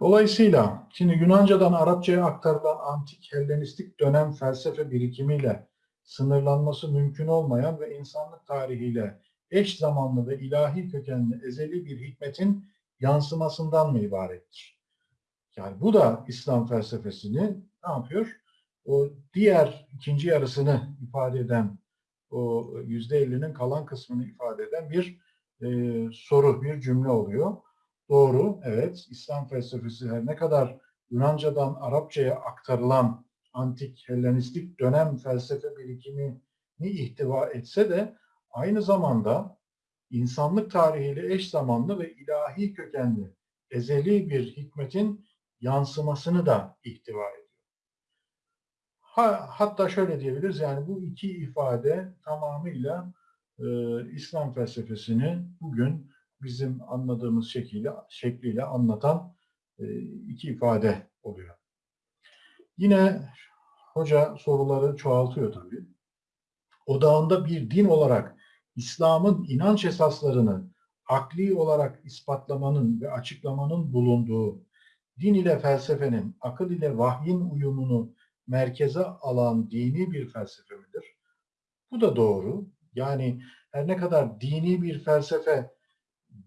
Dolayısıyla şimdi Yunanca'dan Arapçaya aktarılan antik Hellenistik dönem felsefe birikimiyle sınırlanması mümkün olmayan ve insanlık tarihiyle eş zamanlı ve ilahi kökenli ezeli bir hikmetin yansımasından mı ibarettir? Yani bu da İslam felsefesini ne yapıyor? O diğer ikinci yarısını ifade eden, o yüzde ellinin kalan kısmını ifade eden bir e, soru, bir cümle oluyor. Doğru, evet. İslam felsefesi her ne kadar Yunanca'dan Arapçaya aktarılan antik Hellenistik dönem felsefe birikimini ihtiva etse de aynı zamanda insanlık tarihiyle eş zamanlı ve ilahi kökenli ezeli bir hikmetin yansımasını da ihtiva ediyor. Ha, hatta şöyle diyebiliriz yani bu iki ifade tamamıyla e, İslam felsefesini bugün bizim anladığımız şekliyle, şekliyle anlatan e, iki ifade oluyor. Yine hoca soruları çoğaltıyor tabii. Odağında bir din olarak İslam'ın inanç esaslarını akli olarak ispatlamanın ve açıklamanın bulunduğu din ile felsefenin, akıl ile vahyin uyumunu merkeze alan dini bir felsefe midir? Bu da doğru. Yani her ne kadar dini bir felsefe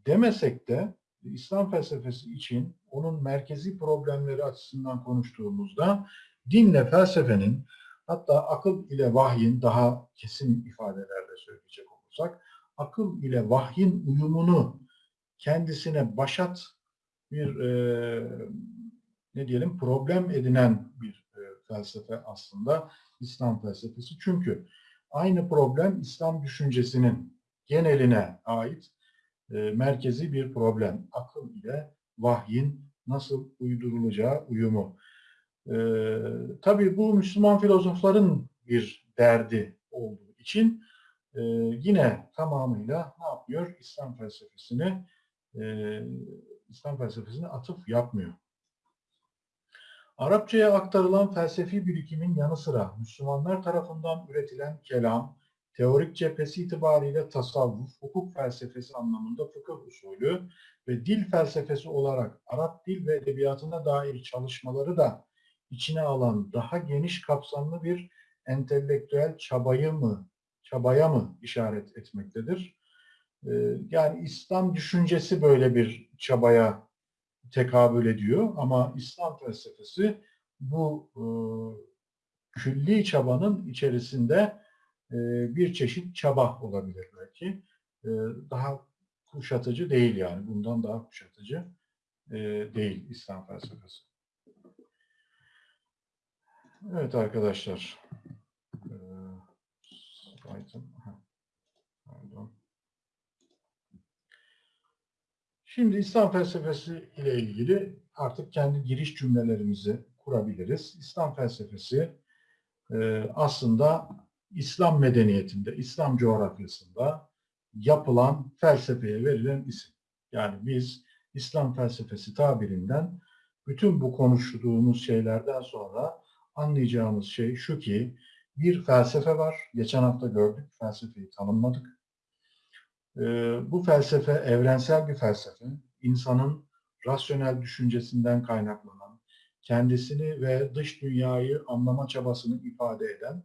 demesek de İslam felsefesi için onun merkezi problemleri açısından konuştuğumuzda dinle felsefenin hatta akıl ile vahyin daha kesin ifadelerle söyleyecek olursak akıl ile vahyin uyumunu kendisine başat bir e, ne diyelim problem edinen bir e, felsefe aslında İslam felsefesi. Çünkü aynı problem İslam düşüncesinin geneline ait e, merkezi bir problem. Akıl ile vahyin nasıl uydurulacağı uyumu. E, tabii bu Müslüman filozofların bir derdi olduğu için e, yine tamamıyla ne yapıyor? İslam felsefesini e, İslam felsefesine atıf yapmıyor. Arapçaya aktarılan felsefi birikimin yanı sıra Müslümanlar tarafından üretilen kelam, teorik cephesi itibariyle tasavvuf, hukuk felsefesi anlamında fıkıh usulü ve dil felsefesi olarak Arap dil ve edebiyatına dair çalışmaları da içine alan daha geniş kapsamlı bir entelektüel çabayı mı, çabaya mı işaret etmektedir? Ee, yani İslam düşüncesi böyle bir çabaya tekabül ediyor ama İslam felsefesi bu e, külli çabanın içerisinde bir çeşit çaba olabilir belki. E, daha kuşatıcı değil yani. Bundan daha kuşatıcı e, değil İslam felsefesi. Evet arkadaşlar. E, Pardon. Şimdi İslam felsefesi ile ilgili artık kendi giriş cümlelerimizi kurabiliriz. İslam felsefesi e, aslında İslam medeniyetinde, İslam coğrafyasında yapılan felsefeye verilen isim. Yani biz İslam felsefesi tabirinden bütün bu konuştuğumuz şeylerden sonra anlayacağımız şey şu ki bir felsefe var. Geçen hafta gördük, felsefeyi tanımladık. Ee, bu felsefe evrensel bir felsefe. İnsanın rasyonel düşüncesinden kaynaklanan, kendisini ve dış dünyayı anlama çabasını ifade eden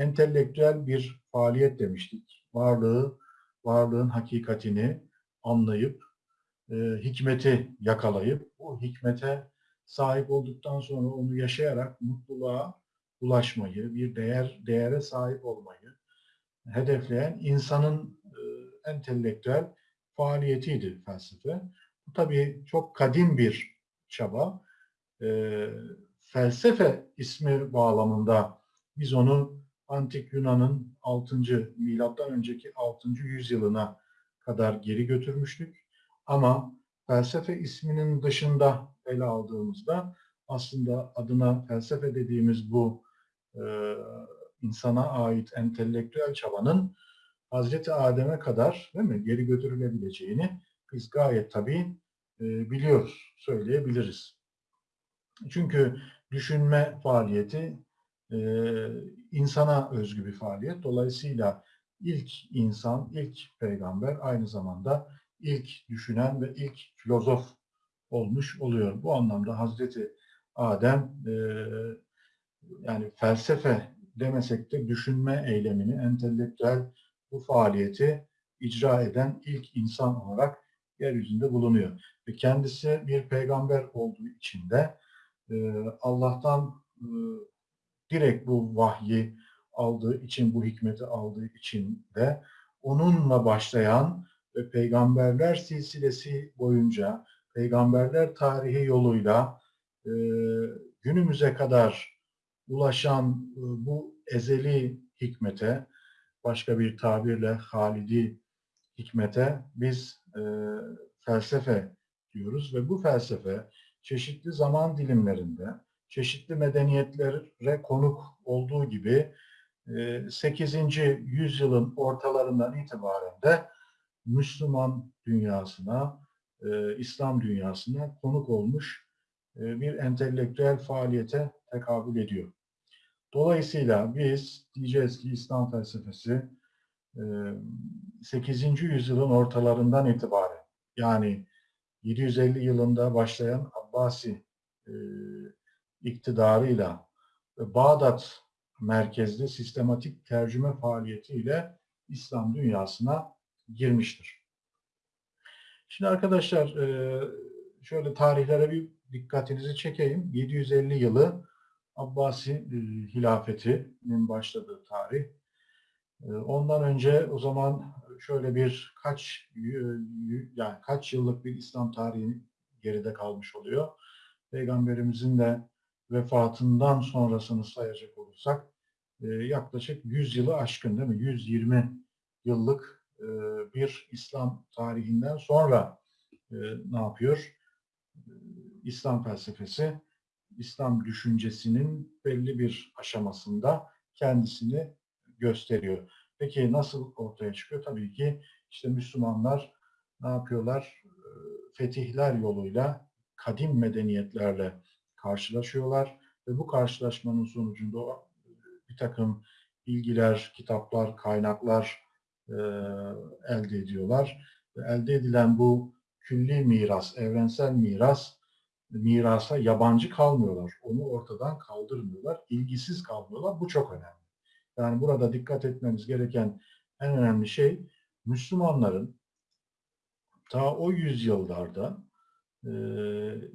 entelektüel bir faaliyet demiştik. Varlığı, varlığın hakikatini anlayıp, e, hikmeti yakalayıp, o hikmete sahip olduktan sonra onu yaşayarak mutluluğa ulaşmayı, bir değer değere sahip olmayı hedefleyen insanın e, entelektüel faaliyetiydi felsefe. Bu tabii çok kadim bir çaba. E, felsefe ismi bağlamında biz onu Antik Yunan'ın 6. milattan önceki 6. yüzyılına kadar geri götürmüştük. Ama felsefe isminin dışında ele aldığımızda aslında adına felsefe dediğimiz bu e, insana ait entelektüel çabanın Hazreti Adem'e kadar değil mi geri götürülebileceğini biz gayet tabii e, biliyoruz, söyleyebiliriz. Çünkü düşünme faaliyeti e, insana özgü bir faaliyet. Dolayısıyla ilk insan, ilk peygamber aynı zamanda ilk düşünen ve ilk filozof olmuş oluyor. Bu anlamda Hazreti Adem e, yani felsefe demesek de düşünme eylemini, entelektüel bu faaliyeti icra eden ilk insan olarak yeryüzünde bulunuyor. Ve kendisi bir peygamber olduğu için de e, Allah'tan e, direkt bu vahyi aldığı için, bu hikmeti aldığı için de onunla başlayan ve peygamberler silsilesi boyunca peygamberler tarihi yoluyla e, günümüze kadar ulaşan e, bu ezeli hikmete, başka bir tabirle halidi hikmete biz e, felsefe diyoruz ve bu felsefe çeşitli zaman dilimlerinde, çeşitli medeniyetlere konuk olduğu gibi 8. yüzyılın ortalarından itibaren de Müslüman dünyasına, İslam dünyasına konuk olmuş bir entelektüel faaliyete tekabül ediyor. Dolayısıyla biz diyeceğiz ki İslam felsefesi 8. yüzyılın ortalarından itibaren yani 750 yılında başlayan Abbasi iktidarıyla Bağdat merkezli sistematik tercüme faaliyetiyle İslam dünyasına girmiştir. Şimdi arkadaşlar şöyle tarihlere bir dikkatinizi çekeyim. 750 yılı Abbasi hilafetinin başladığı tarih. Ondan önce o zaman şöyle bir kaç yani kaç yıllık bir İslam tarihi geride kalmış oluyor. Peygamberimizin de vefatından sonrasını sayacak olursak e, yaklaşık 100 yılı aşkın değil mi? 120 yıllık e, bir İslam tarihinden sonra e, ne yapıyor? İslam felsefesi, İslam düşüncesinin belli bir aşamasında kendisini gösteriyor. Peki nasıl ortaya çıkıyor? Tabii ki işte Müslümanlar ne yapıyorlar? E, fetihler yoluyla kadim medeniyetlerle karşılaşıyorlar ve bu karşılaşmanın sonucunda bir takım bilgiler, kitaplar, kaynaklar e, elde ediyorlar. Ve elde edilen bu külli miras, evrensel miras, mirasa yabancı kalmıyorlar. Onu ortadan kaldırmıyorlar, ilgisiz kalmıyorlar. Bu çok önemli. Yani burada dikkat etmemiz gereken en önemli şey Müslümanların ta o yüzyıllarda e,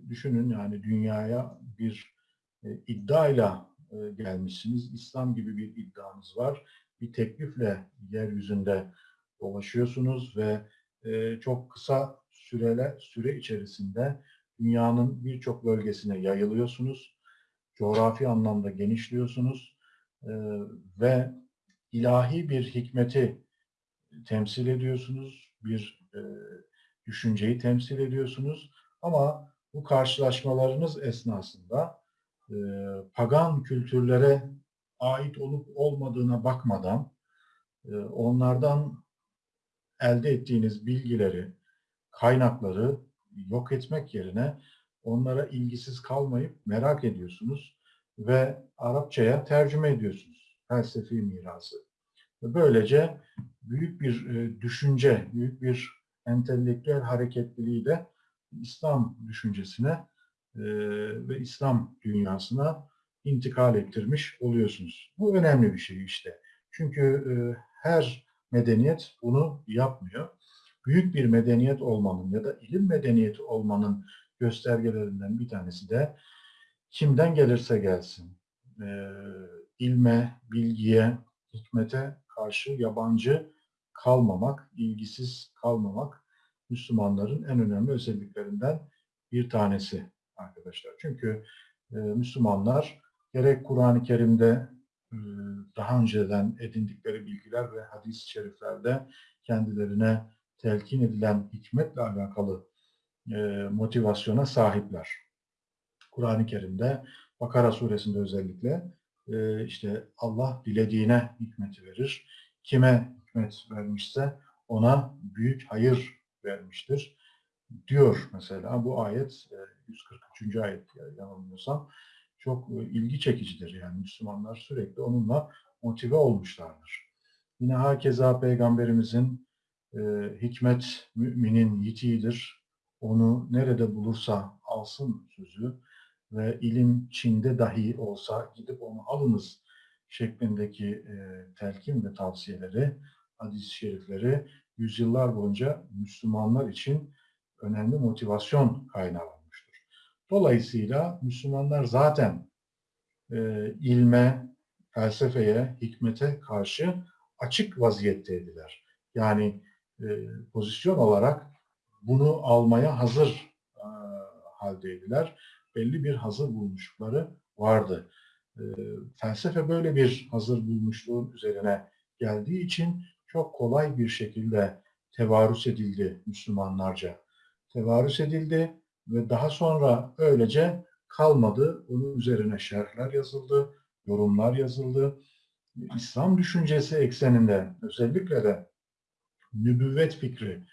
düşünün yani dünyaya bir e, iddiayla e, gelmişsiniz. İslam gibi bir iddianız var. Bir teklifle yeryüzünde dolaşıyorsunuz ve e, çok kısa süreler süre içerisinde dünyanın birçok bölgesine yayılıyorsunuz. Coğrafi anlamda genişliyorsunuz e, ve ilahi bir hikmeti temsil ediyorsunuz. Bir e, düşünceyi temsil ediyorsunuz ama bu karşılaşmalarınız esnasında e, pagan kültürlere ait olup olmadığına bakmadan e, onlardan elde ettiğiniz bilgileri, kaynakları yok etmek yerine onlara ilgisiz kalmayıp merak ediyorsunuz ve Arapçaya tercüme ediyorsunuz felsefi mirası. Böylece büyük bir e, düşünce, büyük bir entelektüel hareketliliği de İslam düşüncesine e, ve İslam dünyasına intikal ettirmiş oluyorsunuz. Bu önemli bir şey işte. Çünkü e, her medeniyet bunu yapmıyor. Büyük bir medeniyet olmanın ya da ilim medeniyeti olmanın göstergelerinden bir tanesi de kimden gelirse gelsin, e, ilme, bilgiye, hikmete karşı yabancı kalmamak, ilgisiz kalmamak Müslümanların en önemli özelliklerinden bir tanesi arkadaşlar. Çünkü e, Müslümanlar gerek Kur'an-ı Kerim'de e, daha önceden edindikleri bilgiler ve hadis-i şeriflerde kendilerine telkin edilen hikmetle alakalı e, motivasyona sahipler. Kur'an-ı Kerim'de Bakara suresinde özellikle e, işte Allah dilediğine hikmeti verir. Kime hikmet vermişse ona büyük hayır vermiştir diyor mesela bu ayet 143. E, ayet yanılmıyorsam çok e, ilgi çekicidir yani Müslümanlar sürekli onunla motive olmuşlardır. Yine hakeza peygamberimizin e, hikmet müminin yitiğidir. onu nerede bulursa alsın sözü ve ilim Çin'de dahi olsa gidip onu alınız şeklindeki e, telkin ve tavsiyeleri, hadis-i şerifleri yüzyıllar boyunca Müslümanlar için önemli motivasyon kaynağı olmuştur. Dolayısıyla Müslümanlar zaten e, ilme, felsefeye, hikmete karşı açık vaziyetteydiler. Yani e, pozisyon olarak bunu almaya hazır e, haldeydiler. Belli bir hazır bulmuşlukları vardı. E, felsefe böyle bir hazır bulmuşluğun üzerine geldiği için çok kolay bir şekilde tevarüs edildi Müslümanlarca. Tevarüs edildi ve daha sonra öylece kalmadı. Onun üzerine şerhler yazıldı, yorumlar yazıldı. İslam düşüncesi ekseninde özellikle de nübüvvet fikri,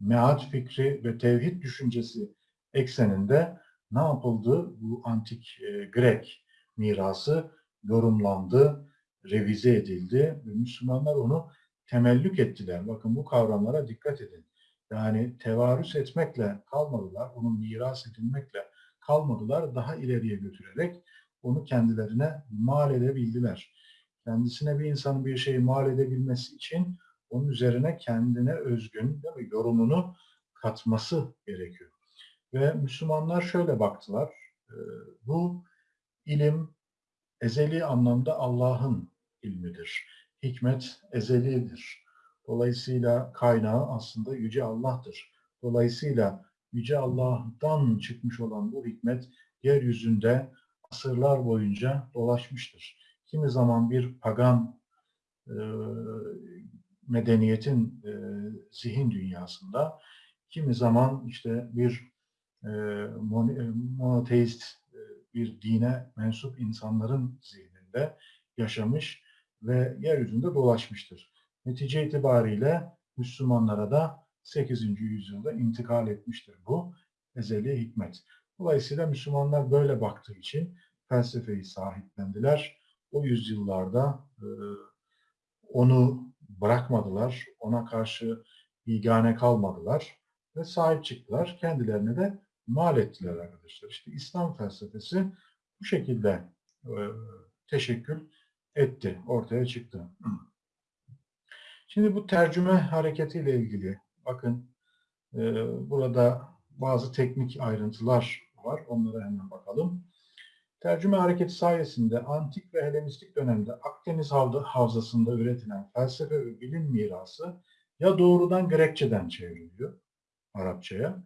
mead fikri ve tevhid düşüncesi ekseninde ne yapıldı? Bu antik e, Grek mirası yorumlandı, revize edildi ve Müslümanlar onu temellük ettiler. Bakın bu kavramlara dikkat edin. Yani tevarüs etmekle kalmadılar, onun miras edilmekle kalmadılar, daha ileriye götürerek onu kendilerine mal edebildiler. Kendisine bir insanın bir şeyi mal edebilmesi için onun üzerine kendine özgün değil mi, yorumunu katması gerekiyor. Ve Müslümanlar şöyle baktılar, e, bu ilim ezeli anlamda Allah'ın ilmidir. Hikmet ezelidir. Dolayısıyla kaynağı aslında Yüce Allah'tır. Dolayısıyla Yüce Allah'tan çıkmış olan bu hikmet yeryüzünde asırlar boyunca dolaşmıştır. Kimi zaman bir pagan e, medeniyetin e, zihin dünyasında, kimi zaman işte bir e, monoteist e, bir dine mensup insanların zihninde yaşamış ve yeryüzünde dolaşmıştır. Netice itibariyle Müslümanlara da 8. yüzyılda intikal etmiştir bu ezeli hikmet. Dolayısıyla Müslümanlar böyle baktığı için felsefeyi sahiplendiler. O yüzyıllarda e, onu bırakmadılar, ona karşı bigane kalmadılar ve sahip çıktılar. Kendilerine de mal ettiler arkadaşlar. İşte İslam felsefesi bu şekilde e, teşekkül etti, ortaya çıktı. Şimdi bu tercüme hareketiyle ilgili bakın e, burada bazı teknik ayrıntılar var. Onlara hemen bakalım. Tercüme hareketi sayesinde antik ve Helenistik dönemde Akdeniz havzasında üretilen felsefe ve bilim mirası ya doğrudan Grekçeden çevriliyor Arapçaya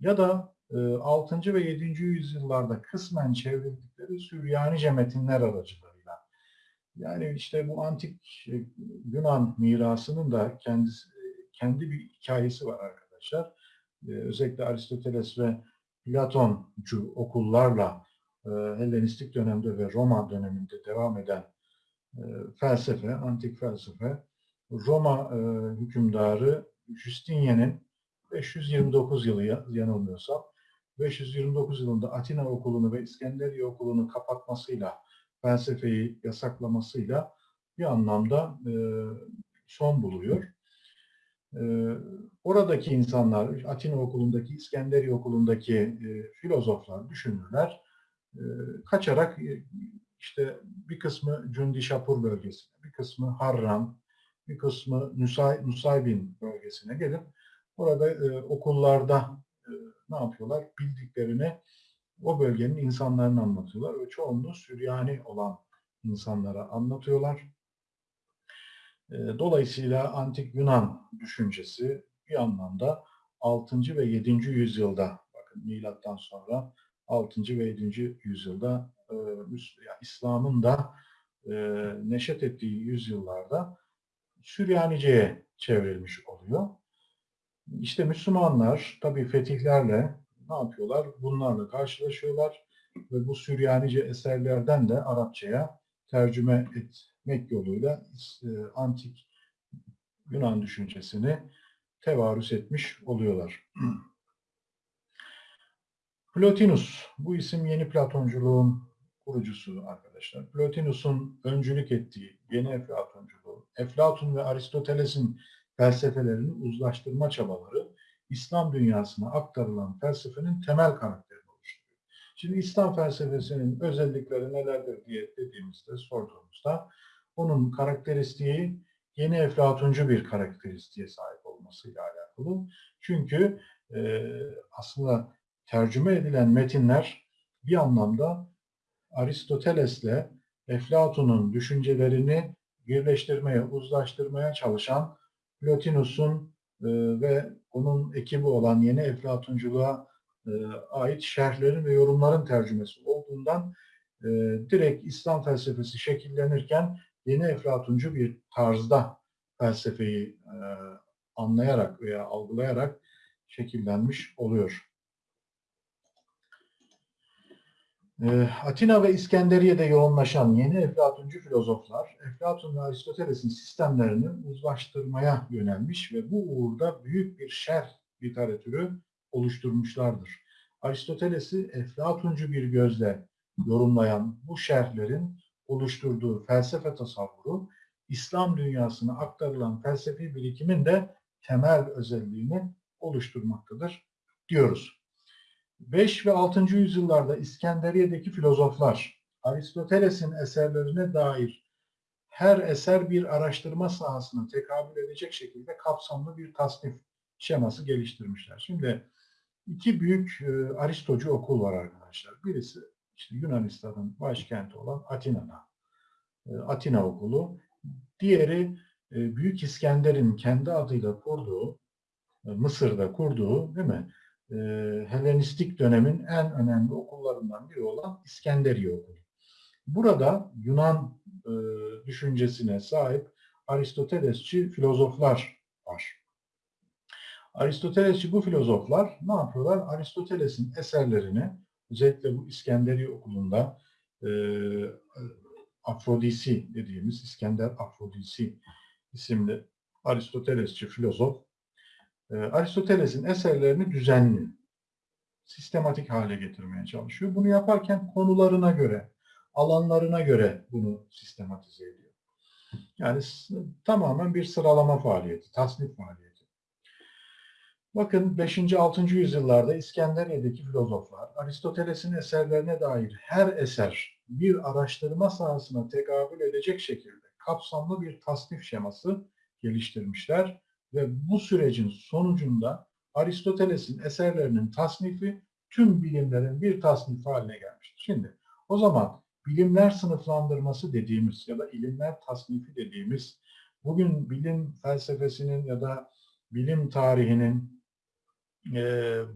ya da 6. E, ve 7. yüzyıllarda kısmen çevrildikleri Süryanice metinler aracılığıyla. Yani işte bu antik e, Yunan mirasının da kendisi, kendi bir hikayesi var arkadaşlar. E, özellikle Aristoteles ve Platoncu okullarla Hellenistik dönemde ve Roma döneminde devam eden felsefe, antik felsefe, Roma hükümdarı Justinian'in 529 yılı yanılmıyorsam 529 yılında Atina okulunu ve İskenderiye okulunu kapatmasıyla, felsefeyi yasaklamasıyla bir anlamda e, son buluyor. E, oradaki insanlar, Atina okulundaki, İskenderiye okulundaki e, filozoflar, düşünürler, e, kaçarak e, işte bir kısmı Cündi-Şapur bölgesine, bir kısmı Harran, bir kısmı Nusay, Nusaybin bölgesine gelip orada e, okullarda e, ne yapıyorlar? Bildiklerini o bölgenin insanlarına anlatıyorlar ve çoğunluğu Süryani olan insanlara anlatıyorlar. E, dolayısıyla antik Yunan düşüncesi bir anlamda 6. ve 7. yüzyılda bakın milattan sonra 6. ve 7. yüzyılda e, İslam'ın da e, neşet ettiği yüzyıllarda Süryanice'ye çevrilmiş oluyor. İşte Müslümanlar tabi fetihlerle ne yapıyorlar? Bunlarla karşılaşıyorlar ve bu Süryanice eserlerden de Arapçaya tercüme etmek yoluyla e, antik Yunan düşüncesini tevarüs etmiş oluyorlar. Plotinus, bu isim yeni Platonculuğun kurucusu arkadaşlar. Plotinus'un öncülük ettiği yeni Eflatonculuğu, Eflatun ve Aristoteles'in felsefelerini uzlaştırma çabaları İslam dünyasına aktarılan felsefenin temel karakterini oluşturuyor. Şimdi İslam felsefesinin özellikleri nelerdir diye dediğimizde, sorduğumuzda onun karakteristiği yeni eflatuncu bir karakteristiğe sahip olmasıyla alakalı. Çünkü e, aslında tercüme edilen metinler bir anlamda Aristoteles'le Eflatun'un düşüncelerini birleştirmeye, uzlaştırmaya çalışan Plotinus'un e, ve onun ekibi olan yeni Eflatunculuğa e, ait şerhlerin ve yorumların tercümesi olduğundan e, direkt İslam felsefesi şekillenirken yeni Eflatuncu bir tarzda felsefeyi e, anlayarak veya algılayarak şekillenmiş oluyor. E, Atina ve İskenderiye'de yoğunlaşan yeni Eflatuncu filozoflar, Eflatun ve Aristoteles'in sistemlerini uzlaştırmaya yönelmiş ve bu uğurda büyük bir şerh literatürü oluşturmuşlardır. Aristoteles'i Eflatuncu bir gözle yorumlayan bu şerhlerin oluşturduğu felsefe tasavvuru, İslam dünyasına aktarılan felsefi birikimin de temel özelliğini oluşturmaktadır diyoruz. 5 ve 6. yüzyıllarda İskenderiye'deki filozoflar Aristoteles'in eserlerine dair her eser bir araştırma sahasına tekabül edecek şekilde kapsamlı bir tasnif şeması geliştirmişler. Şimdi iki büyük e, Aristocu okul var arkadaşlar. Birisi işte Yunanistan'ın başkenti olan Atina'da. E, Atina okulu. Diğeri e, Büyük İskender'in kendi adıyla kurduğu, e, Mısır'da kurduğu değil mi? E, Helenistik dönemin en önemli okullarından biri olan İskenderiye Okulu. Burada Yunan e, düşüncesine sahip Aristotelesçi filozoflar var. Aristotelesçi bu filozoflar ne yapıyorlar? Aristoteles'in eserlerini özellikle bu İskenderiye okulunda e, Afrodisi dediğimiz İskender Afrodisi isimli Aristotelesçi filozof e, Aristoteles'in eserlerini düzenli, sistematik hale getirmeye çalışıyor. Bunu yaparken konularına göre, alanlarına göre bunu sistematize ediyor. Yani tamamen bir sıralama faaliyeti, tasnif faaliyeti. Bakın 5. 6. yüzyıllarda İskenderiye'deki filozoflar Aristoteles'in eserlerine dair her eser bir araştırma sahasına tekabül edecek şekilde kapsamlı bir tasnif şeması geliştirmişler ve bu sürecin sonucunda Aristoteles'in eserlerinin tasnifi tüm bilimlerin bir tasnif haline gelmiştir. Şimdi o zaman bilimler sınıflandırması dediğimiz ya da ilimler tasnifi dediğimiz bugün bilim felsefesinin ya da bilim tarihinin e,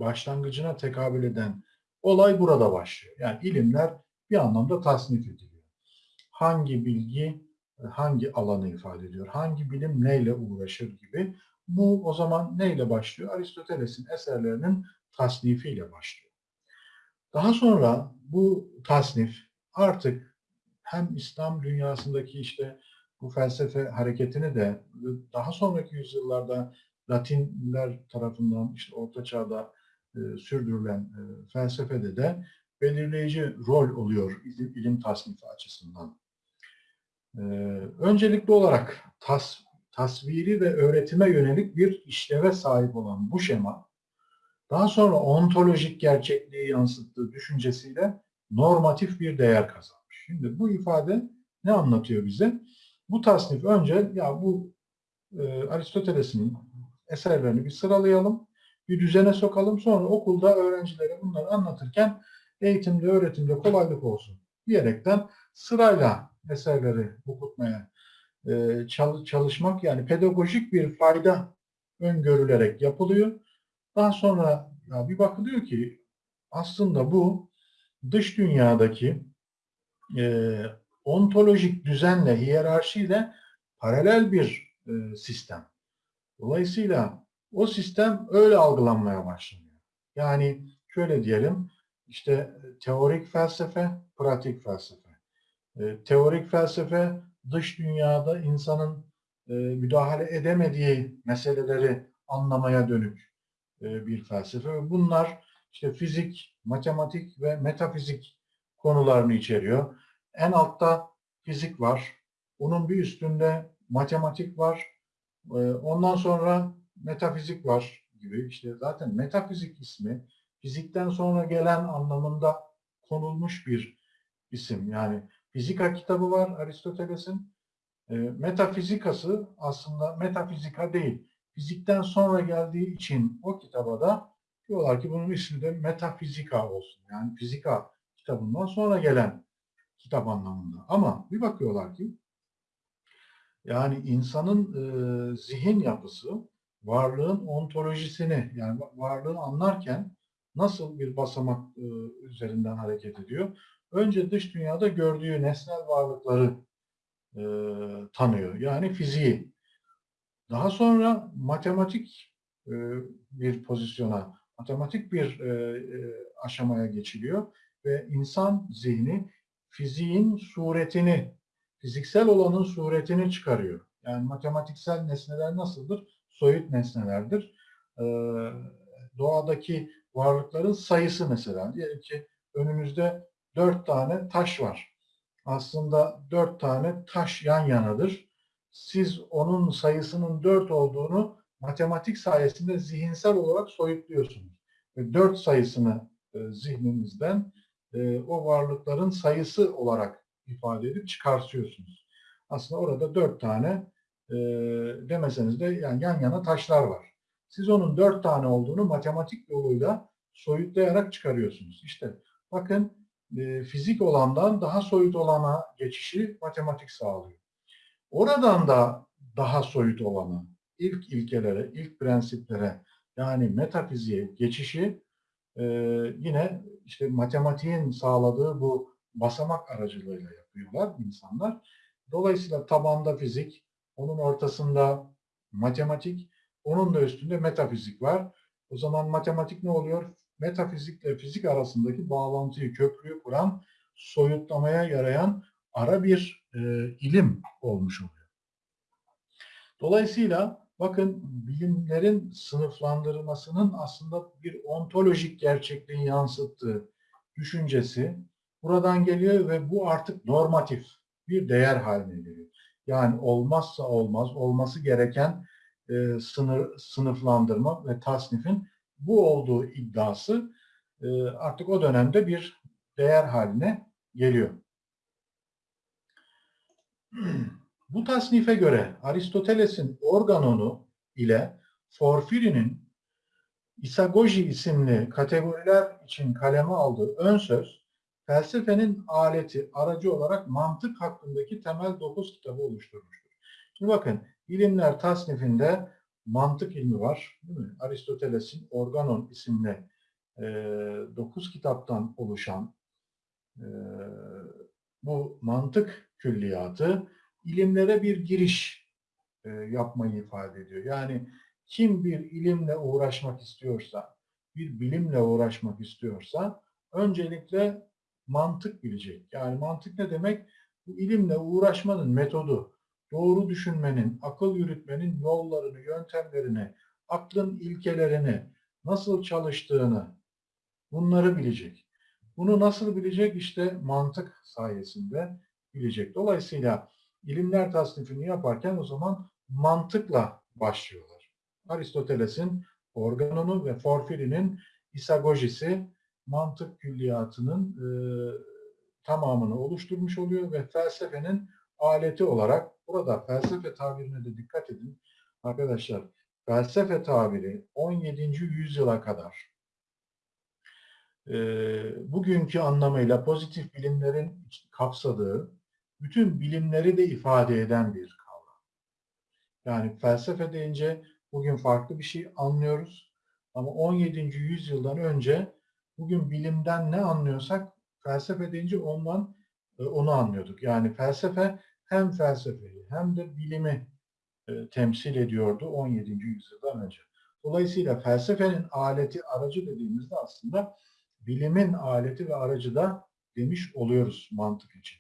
başlangıcına tekabül eden olay burada başlıyor. Yani ilimler bir anlamda tasnif ediliyor. Hangi bilgi hangi alanı ifade ediyor, hangi bilim neyle uğraşır gibi. Bu o zaman neyle başlıyor? Aristoteles'in eserlerinin tasnifiyle başlıyor. Daha sonra bu tasnif artık hem İslam dünyasındaki işte bu felsefe hareketini de daha sonraki yüzyıllarda Latinler tarafından işte Orta Çağ'da e, sürdürülen e, felsefede de belirleyici rol oluyor ilim, ilim tasnifi açısından. E, öncelikli olarak tas, tasviri ve öğretime yönelik bir işleve sahip olan bu şema, daha sonra ontolojik gerçekliği yansıttığı düşüncesiyle normatif bir değer kazanmış. Şimdi bu ifade ne anlatıyor bize? Bu tasnif önce ya bu e, Aristoteles'in eserlerini bir sıralayalım, bir düzene sokalım. Sonra okulda öğrencilere bunları anlatırken eğitimde, öğretimde kolaylık olsun diyerekten sırayla eserleri okutmaya e, çalışmak yani pedagojik bir fayda öngörülerek yapılıyor. Daha sonra ya bir bakılıyor ki aslında bu dış dünyadaki e, ontolojik düzenle, hiyerarşiyle paralel bir e, sistem. Dolayısıyla o sistem öyle algılanmaya başlanıyor. Yani şöyle diyelim, işte teorik felsefe, pratik felsefe. E, teorik felsefe dış dünyada insanın e, müdahale edemediği meseleleri anlamaya dönük e, bir felsefe. Bunlar işte fizik, matematik ve metafizik konularını içeriyor. En altta fizik var. Onun bir üstünde matematik var. Ee, ondan sonra metafizik var. gibi işte zaten metafizik ismi fizikten sonra gelen anlamında konulmuş bir isim. Yani fizika kitabı var Aristoteles'in. E, metafizikası aslında metafizika değil. Fizikten sonra geldiği için o kitaba da diyorlar ki bunun ismi de metafizika olsun. Yani fizika kitabından sonra gelen kitap anlamında. Ama bir bakıyorlar ki yani insanın e, zihin yapısı varlığın ontolojisini yani varlığını anlarken nasıl bir basamak e, üzerinden hareket ediyor? Önce dış dünyada gördüğü nesnel varlıkları e, tanıyor. Yani fiziği. Daha sonra matematik e, bir pozisyona, matematik bir e, e, aşamaya geçiliyor ve insan zihni fiziğin suretini, fiziksel olanın suretini çıkarıyor. Yani matematiksel nesneler nasıldır? Soyut nesnelerdir. Ee, doğadaki varlıkların sayısı mesela. Diyelim ki önümüzde dört tane taş var. Aslında dört tane taş yan yanadır. Siz onun sayısının dört olduğunu matematik sayesinde zihinsel olarak soyutluyorsunuz. Ve dört sayısını e, zihninizden e, o varlıkların sayısı olarak ifade edip çıkartıyorsunuz. Aslında orada dört tane e, demeseniz de yani yan yana taşlar var. Siz onun dört tane olduğunu matematik yoluyla soyutlayarak çıkarıyorsunuz. İşte bakın e, fizik olandan daha soyut olana geçişi matematik sağlıyor. Oradan da daha soyut olana, ilk ilkelere, ilk prensiplere yani metafiziğe geçişi e, yine işte matematiğin sağladığı bu basamak aracılığıyla yapıyorlar insanlar. Dolayısıyla tabanda fizik, onun ortasında matematik, onun da üstünde metafizik var. O zaman matematik ne oluyor? Metafizikle fizik arasındaki bağlantıyı, köprüyü kuran, soyutlamaya yarayan ara bir e, ilim olmuş oluyor. Dolayısıyla bakın bilimlerin sınıflandırılmasının aslında bir ontolojik gerçekliğin yansıttığı düşüncesi buradan geliyor ve bu artık normatif bir değer haline geliyor. Yani olmazsa olmaz, olması gereken e, sınır, sınıflandırma ve tasnifin bu olduğu iddiası e, artık o dönemde bir değer haline geliyor. Bu tasnife göre Aristoteles'in organonu ile Porfiri'nin isagoji isimli kategoriler için kaleme aldığı ön söz, felsefenin aleti, aracı olarak mantık hakkındaki temel dokuz kitabı oluşturmuştur. Şimdi bakın, ilimler tasnifinde mantık ilmi var. Değil mi? Aristoteles'in Organon isimli e, dokuz kitaptan oluşan e, bu mantık külliyatı ilimlere bir giriş e, yapmayı ifade ediyor. Yani kim bir ilimle uğraşmak istiyorsa, bir bilimle uğraşmak istiyorsa öncelikle mantık bilecek. Yani mantık ne demek? Bu ilimle uğraşmanın metodu, doğru düşünmenin, akıl yürütmenin yollarını, yöntemlerini, aklın ilkelerini, nasıl çalıştığını bunları bilecek. Bunu nasıl bilecek? İşte mantık sayesinde bilecek. Dolayısıyla ilimler tasnifini yaparken o zaman mantıkla başlıyorlar. Aristoteles'in organonu ve Porfiri'nin isagojisi mantık külliyatının e, tamamını oluşturmuş oluyor ve felsefenin aleti olarak burada felsefe tabirine de dikkat edin. Arkadaşlar felsefe tabiri 17. yüzyıla kadar e, bugünkü anlamıyla pozitif bilimlerin kapsadığı bütün bilimleri de ifade eden bir kavram. Yani felsefe deyince bugün farklı bir şey anlıyoruz. Ama 17. yüzyıldan önce bugün bilimden ne anlıyorsak felsefe deyince ondan onu anlıyorduk. Yani felsefe hem felsefeyi hem de bilimi e, temsil ediyordu 17. yüzyıldan önce. Dolayısıyla felsefenin aleti, aracı dediğimizde aslında bilimin aleti ve aracı da demiş oluyoruz mantık için.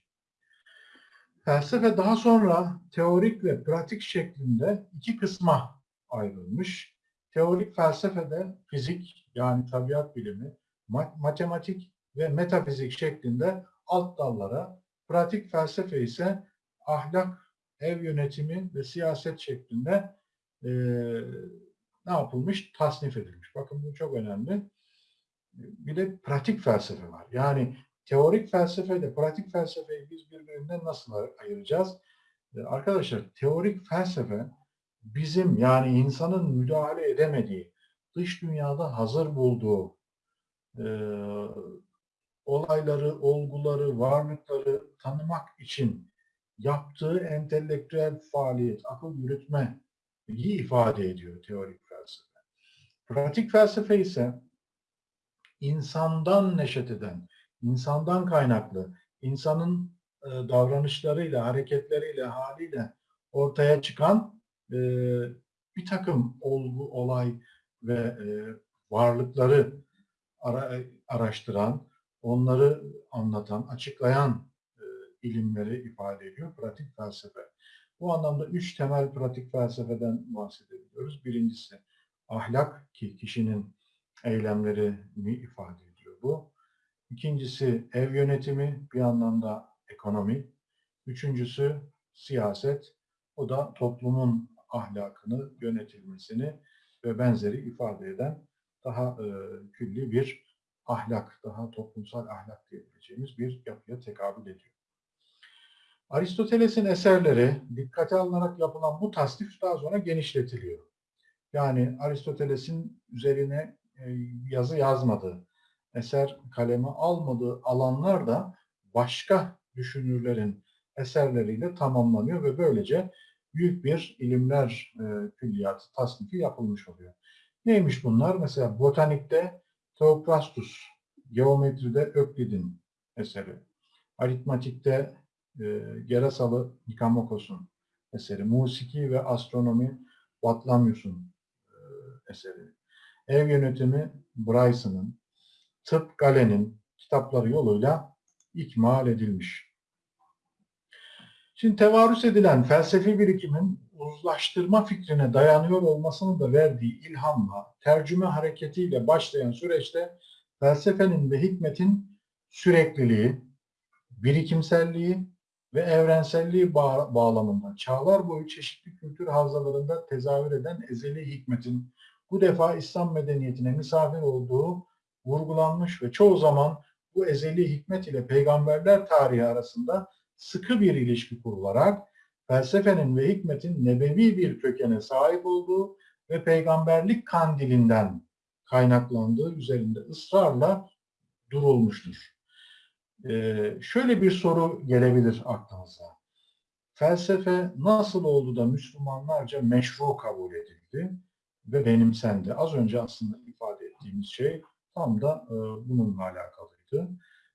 Felsefe daha sonra teorik ve pratik şeklinde iki kısma ayrılmış. Teorik felsefede fizik yani tabiat bilimi, matematik ve metafizik şeklinde alt dallara, pratik felsefe ise ahlak, ev yönetimi ve siyaset şeklinde e, ne yapılmış? Tasnif edilmiş. Bakın bu çok önemli. Bir de pratik felsefe var. Yani teorik felsefe ile pratik felsefeyi biz birbirinden nasıl ayıracağız? Ee, Arkadaşlar teorik felsefe bizim yani insanın müdahale edemediği, dış dünyada hazır bulduğu e, olayları, olguları, varlıkları tanımak için yaptığı entelektüel faaliyet, akıl yürütme ifade ediyor teorik felsefe. Pratik felsefe ise insandan neşet eden, insandan kaynaklı, insanın e, davranışlarıyla, hareketleriyle, haliyle ortaya çıkan e, bir takım olgu, olay ve e, varlıkları ara, araştıran, onları anlatan, açıklayan ilimleri ifade ediyor pratik felsefe. Bu anlamda üç temel pratik felsefeden bahsedebiliyoruz. Birincisi ahlak ki kişinin eylemlerini ifade ediyor bu. İkincisi ev yönetimi bir anlamda ekonomi. Üçüncüsü siyaset. O da toplumun ahlakını, yönetilmesini ve benzeri ifade eden daha e, külli bir ahlak, daha toplumsal ahlak diyebileceğimiz bir yapıya tekabül ediyor. Aristoteles'in eserleri dikkate alınarak yapılan bu tasnif daha sonra genişletiliyor. Yani Aristoteles'in üzerine e, yazı yazmadığı, eser kaleme almadığı alanlar da başka düşünürlerin eserleriyle tamamlanıyor ve böylece büyük bir ilimler e, külliyatı tasnifi yapılmış oluyor. Neymiş bunlar? Mesela botanikte Theophrastus, geometride Öklid'in eseri, aritmatikte Gerasalı Nikamokos'un eseri, musiki ve astronomi Batlamyus'un e, eseri, ev yönetimi Bryson'ın, tıp Galen'in kitapları yoluyla ikmal edilmiş. Şimdi tevarüs edilen felsefi birikimin uzlaştırma fikrine dayanıyor olmasının da verdiği ilhamla, tercüme hareketiyle başlayan süreçte felsefenin ve hikmetin sürekliliği, birikimselliği ve evrenselliği bağ bağlamında çağlar boyu çeşitli kültür havzalarında tezahür eden ezeli hikmetin bu defa İslam medeniyetine misafir olduğu vurgulanmış ve çoğu zaman bu ezeli hikmet ile peygamberler tarihi arasında sıkı bir ilişki kurularak felsefenin ve hikmetin nebevi bir kökene sahip olduğu ve peygamberlik kandilinden kaynaklandığı üzerinde ısrarla durulmuştur. Ee, şöyle bir soru gelebilir aklınıza. Felsefe nasıl oldu da Müslümanlarca meşru kabul edildi ve benimsendi? Az önce aslında ifade ettiğimiz şey tam da e, bununla alakalıydı.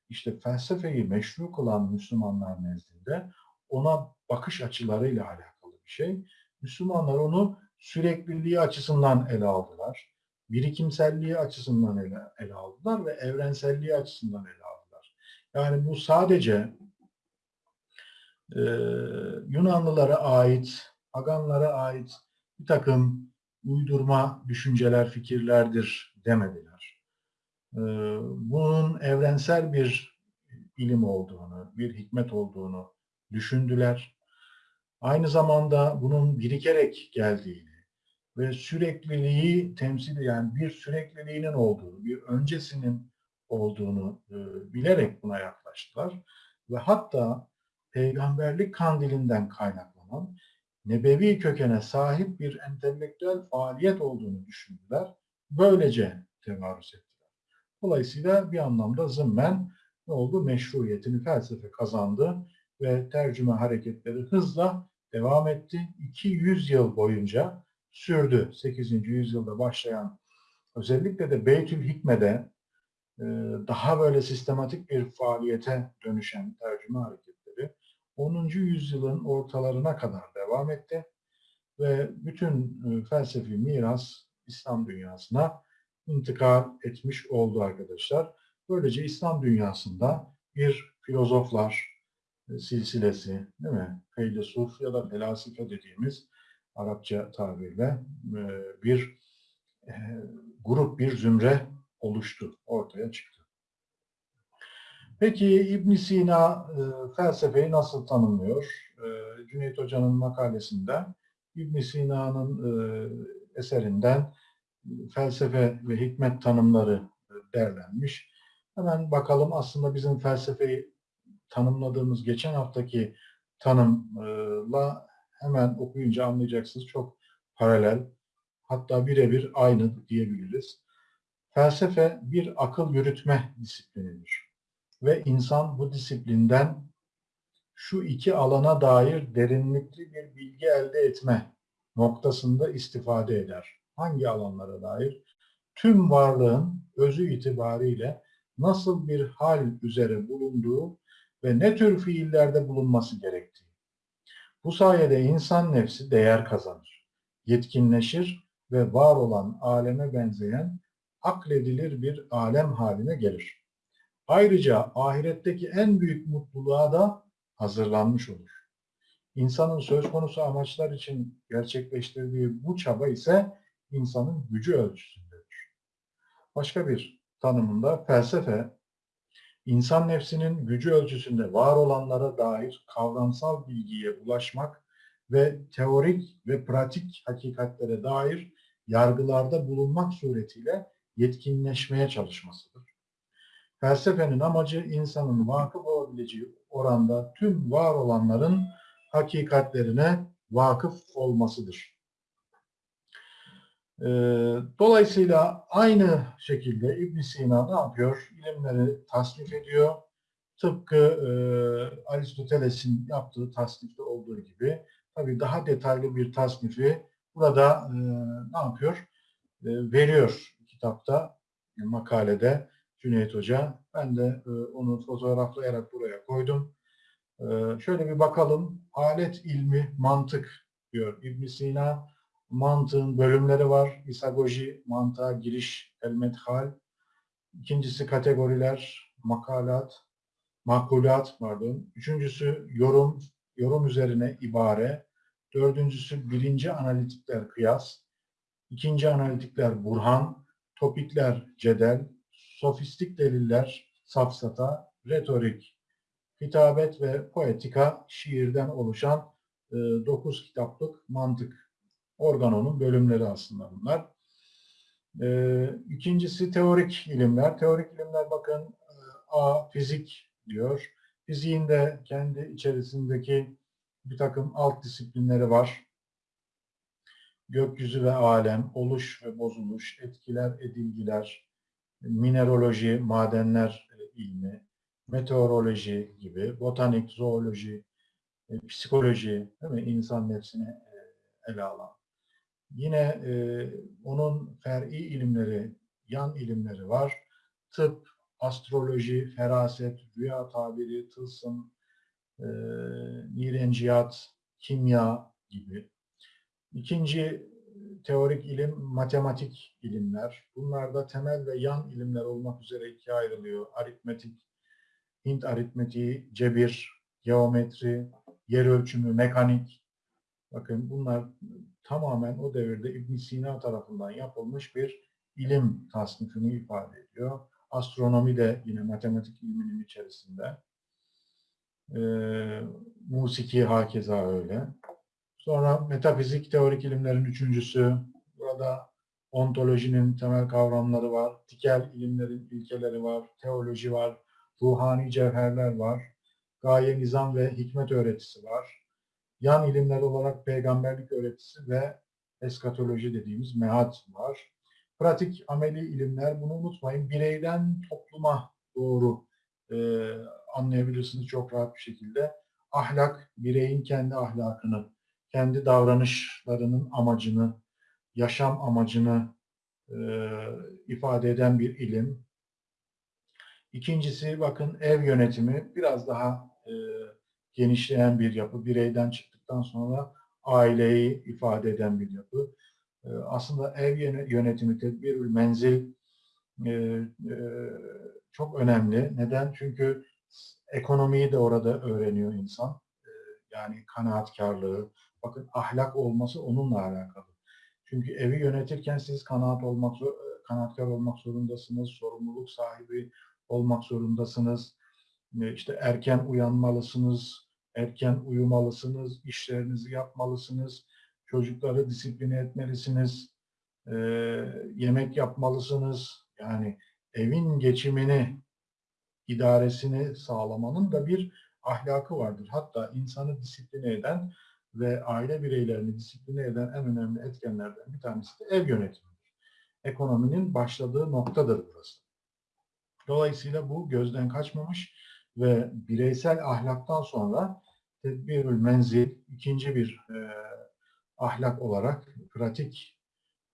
İşte felsefeyi meşru kılan Müslümanlar nezdinde ona bakış açılarıyla alakalı bir şey. Müslümanlar onu sürekliliği açısından ele aldılar. Birikimselliği açısından ele, ele aldılar ve evrenselliği açısından ele aldılar. Yani bu sadece e, Yunanlılara ait, Paganlara ait bir takım uydurma düşünceler, fikirlerdir demediler. E, bunun evrensel bir ilim olduğunu, bir hikmet olduğunu düşündüler. Aynı zamanda bunun birikerek geldiğini ve sürekliliği temsil yani bir sürekliliğinin olduğunu, bir öncesinin olduğunu e, bilerek buna yaklaştılar. Ve hatta peygamberlik kandilinden kaynaklanan nebevi kökene sahip bir entelektüel faaliyet olduğunu düşündüler. Böylece tevarüz ettiler. Dolayısıyla bir anlamda zımmen ne oldu? Meşruiyetini felsefe kazandı ve tercüme hareketleri hızla devam etti. 200 yıl boyunca sürdü. 8. yüzyılda başlayan özellikle de Beytül Hikme'de daha böyle sistematik bir faaliyete dönüşen tercüme hareketleri 10. yüzyılın ortalarına kadar devam etti ve bütün e, felsefi miras İslam dünyasına intikal etmiş oldu arkadaşlar. Böylece İslam dünyasında bir filozoflar, e, silsilesi, değil mi? Feylesuf ya da felasife dediğimiz Arapça tabirle e, bir e, grup, bir zümre oluştu, ortaya çıktı. Peki İbn Sina felsefeyi nasıl tanımlıyor? Cüneyt Hoca'nın makalesinde İbn Sina'nın eserinden felsefe ve hikmet tanımları derlenmiş. Hemen bakalım aslında bizim felsefeyi tanımladığımız geçen haftaki tanımla hemen okuyunca anlayacaksınız. Çok paralel, hatta birebir aynı diyebiliriz. Felsefe bir akıl yürütme disiplinidir. Ve insan bu disiplinden şu iki alana dair derinlikli bir bilgi elde etme noktasında istifade eder. Hangi alanlara dair? Tüm varlığın özü itibariyle nasıl bir hal üzere bulunduğu ve ne tür fiillerde bulunması gerektiği. Bu sayede insan nefsi değer kazanır, yetkinleşir ve var olan aleme benzeyen akledilir bir alem haline gelir. Ayrıca ahiretteki en büyük mutluluğa da hazırlanmış olur. İnsanın söz konusu amaçlar için gerçekleştirdiği bu çaba ise insanın gücü ölçüsündedir. Başka bir tanımında felsefe, insan nefsinin gücü ölçüsünde var olanlara dair kavramsal bilgiye ulaşmak ve teorik ve pratik hakikatlere dair yargılarda bulunmak suretiyle yetkinleşmeye çalışmasıdır. Felsefenin amacı insanın vakıf olabileceği oranda tüm var olanların hakikatlerine vakıf olmasıdır. Ee, dolayısıyla aynı şekilde ibn Sina ne yapıyor? İlimleri tasnif ediyor. Tıpkı e, Aristoteles'in yaptığı tasnifte olduğu gibi. Tabii daha detaylı bir tasnifi burada e, ne yapıyor? E, veriyor kitapta, makalede Cüneyt Hoca. Ben de e, onu fotoğraflayarak buraya koydum. E, şöyle bir bakalım. Alet ilmi, mantık diyor ibn Sina mantığın bölümleri var. İsagoji, mantığa giriş, el-medhal. İkincisi kategoriler, makalat, makulat pardon. Üçüncüsü yorum, yorum üzerine ibare. Dördüncüsü birinci analitikler kıyas. İkinci analitikler burhan. Topikler cedel. Sofistik deliller safsata. Retorik, hitabet ve poetika şiirden oluşan e, dokuz kitaplık mantık organonun bölümleri aslında bunlar. Ee, ikincisi teorik ilimler. Teorik ilimler bakın e, A fizik diyor. Fiziğin de kendi içerisindeki bir takım alt disiplinleri var. Gökyüzü ve alem, oluş ve bozuluş, etkiler, edilgiler, mineraloji, madenler e, ilmi, meteoroloji gibi, botanik, zooloji, e, psikoloji, değil mi? insan nefsini ele alan Yine e, onun fer'i ilimleri, yan ilimleri var. Tıp, astroloji, feraset, rüya tabiri, tılsım, e, nirenciyat, kimya gibi. İkinci teorik ilim matematik ilimler. Bunlar da temel ve yan ilimler olmak üzere ikiye ayrılıyor. Aritmetik, Hint aritmetiği, cebir, geometri, yer ölçümü, mekanik. Bakın bunlar tamamen o devirde ibn Sina tarafından yapılmış bir ilim tasnifini ifade ediyor. Astronomi de yine matematik ilminin içerisinde. Ee, musiki hakeza öyle. Sonra metafizik teorik ilimlerin üçüncüsü. Burada ontolojinin temel kavramları var. Tikel ilimlerin ilkeleri var. Teoloji var. Ruhani cevherler var. Gaye, nizam ve hikmet öğretisi var yan ilimler olarak peygamberlik öğretisi ve eskatoloji dediğimiz mehat var. Pratik ameli ilimler bunu unutmayın. Bireyden topluma doğru e, anlayabilirsiniz çok rahat bir şekilde. Ahlak, bireyin kendi ahlakını, kendi davranışlarının amacını, yaşam amacını e, ifade eden bir ilim. İkincisi bakın ev yönetimi biraz daha e, genişleyen bir yapı. Bireyden çıktıktan sonra aileyi ifade eden bir yapı. Ee, aslında ev yönetimi, tedbirül menzil e, e, çok önemli. Neden? Çünkü ekonomiyi de orada öğreniyor insan. Ee, yani kanaatkarlığı, bakın ahlak olması onunla alakalı. Çünkü evi yönetirken siz kanaat olmak kanaatkar olmak zorundasınız, sorumluluk sahibi olmak zorundasınız. Ee, işte erken uyanmalısınız, erken uyumalısınız, işlerinizi yapmalısınız, çocukları disipline etmelisiniz. e, yemek yapmalısınız. Yani evin geçimini, idaresini sağlamanın da bir ahlakı vardır. Hatta insanı disipline eden ve aile bireylerini disipline eden en önemli etkenlerden bir tanesi de ev yönetimidir. Ekonominin başladığı noktadır burası. Dolayısıyla bu gözden kaçmamış ve bireysel ahlaktan sonra tedbirül menzil ikinci bir e, ahlak olarak pratik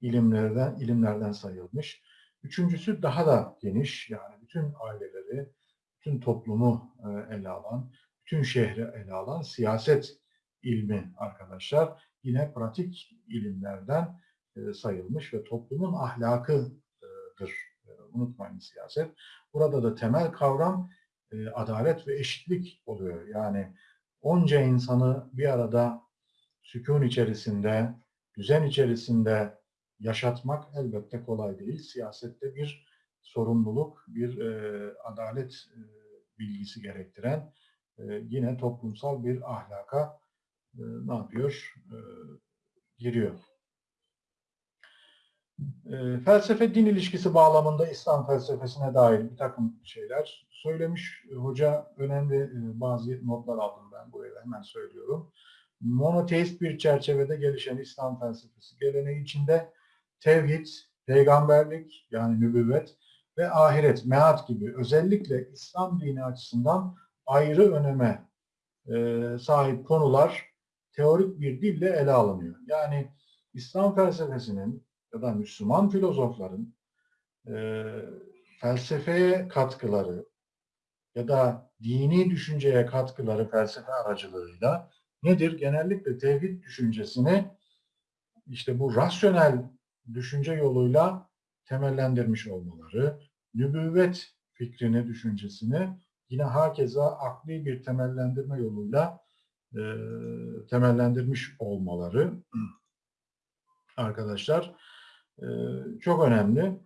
ilimlerden ilimlerden sayılmış. Üçüncüsü daha da geniş yani bütün aileleri, bütün toplumu e, ele alan, bütün şehri ele alan siyaset ilmi arkadaşlar yine pratik ilimlerden e, sayılmış ve toplumun ahlakıdır. E, unutmayın siyaset. Burada da temel kavram adalet ve eşitlik oluyor. Yani onca insanı bir arada sükun içerisinde, düzen içerisinde yaşatmak elbette kolay değil. Siyasette bir sorumluluk, bir e, adalet e, bilgisi gerektiren e, yine toplumsal bir ahlaka e, ne yapıyor? E, giriyor. E, felsefe din ilişkisi bağlamında İslam felsefesine dair bir takım şeyler söylemiş. Hoca önemli e, bazı notlar aldım ben buraya hemen söylüyorum. Monoteist bir çerçevede gelişen İslam felsefesi geleneği içinde tevhid, peygamberlik yani nübüvvet ve ahiret, meat gibi özellikle İslam dini açısından ayrı öneme e, sahip konular teorik bir dille ele alınıyor. Yani İslam felsefesinin ya da Müslüman filozofların e, felsefeye katkıları ya da dini düşünceye katkıları felsefe aracılığıyla nedir? Genellikle tevhid düşüncesini işte bu rasyonel düşünce yoluyla temellendirmiş olmaları, nübüvvet fikrini, düşüncesini yine hakeza akli bir temellendirme yoluyla e, temellendirmiş olmaları arkadaşlar e, çok önemli.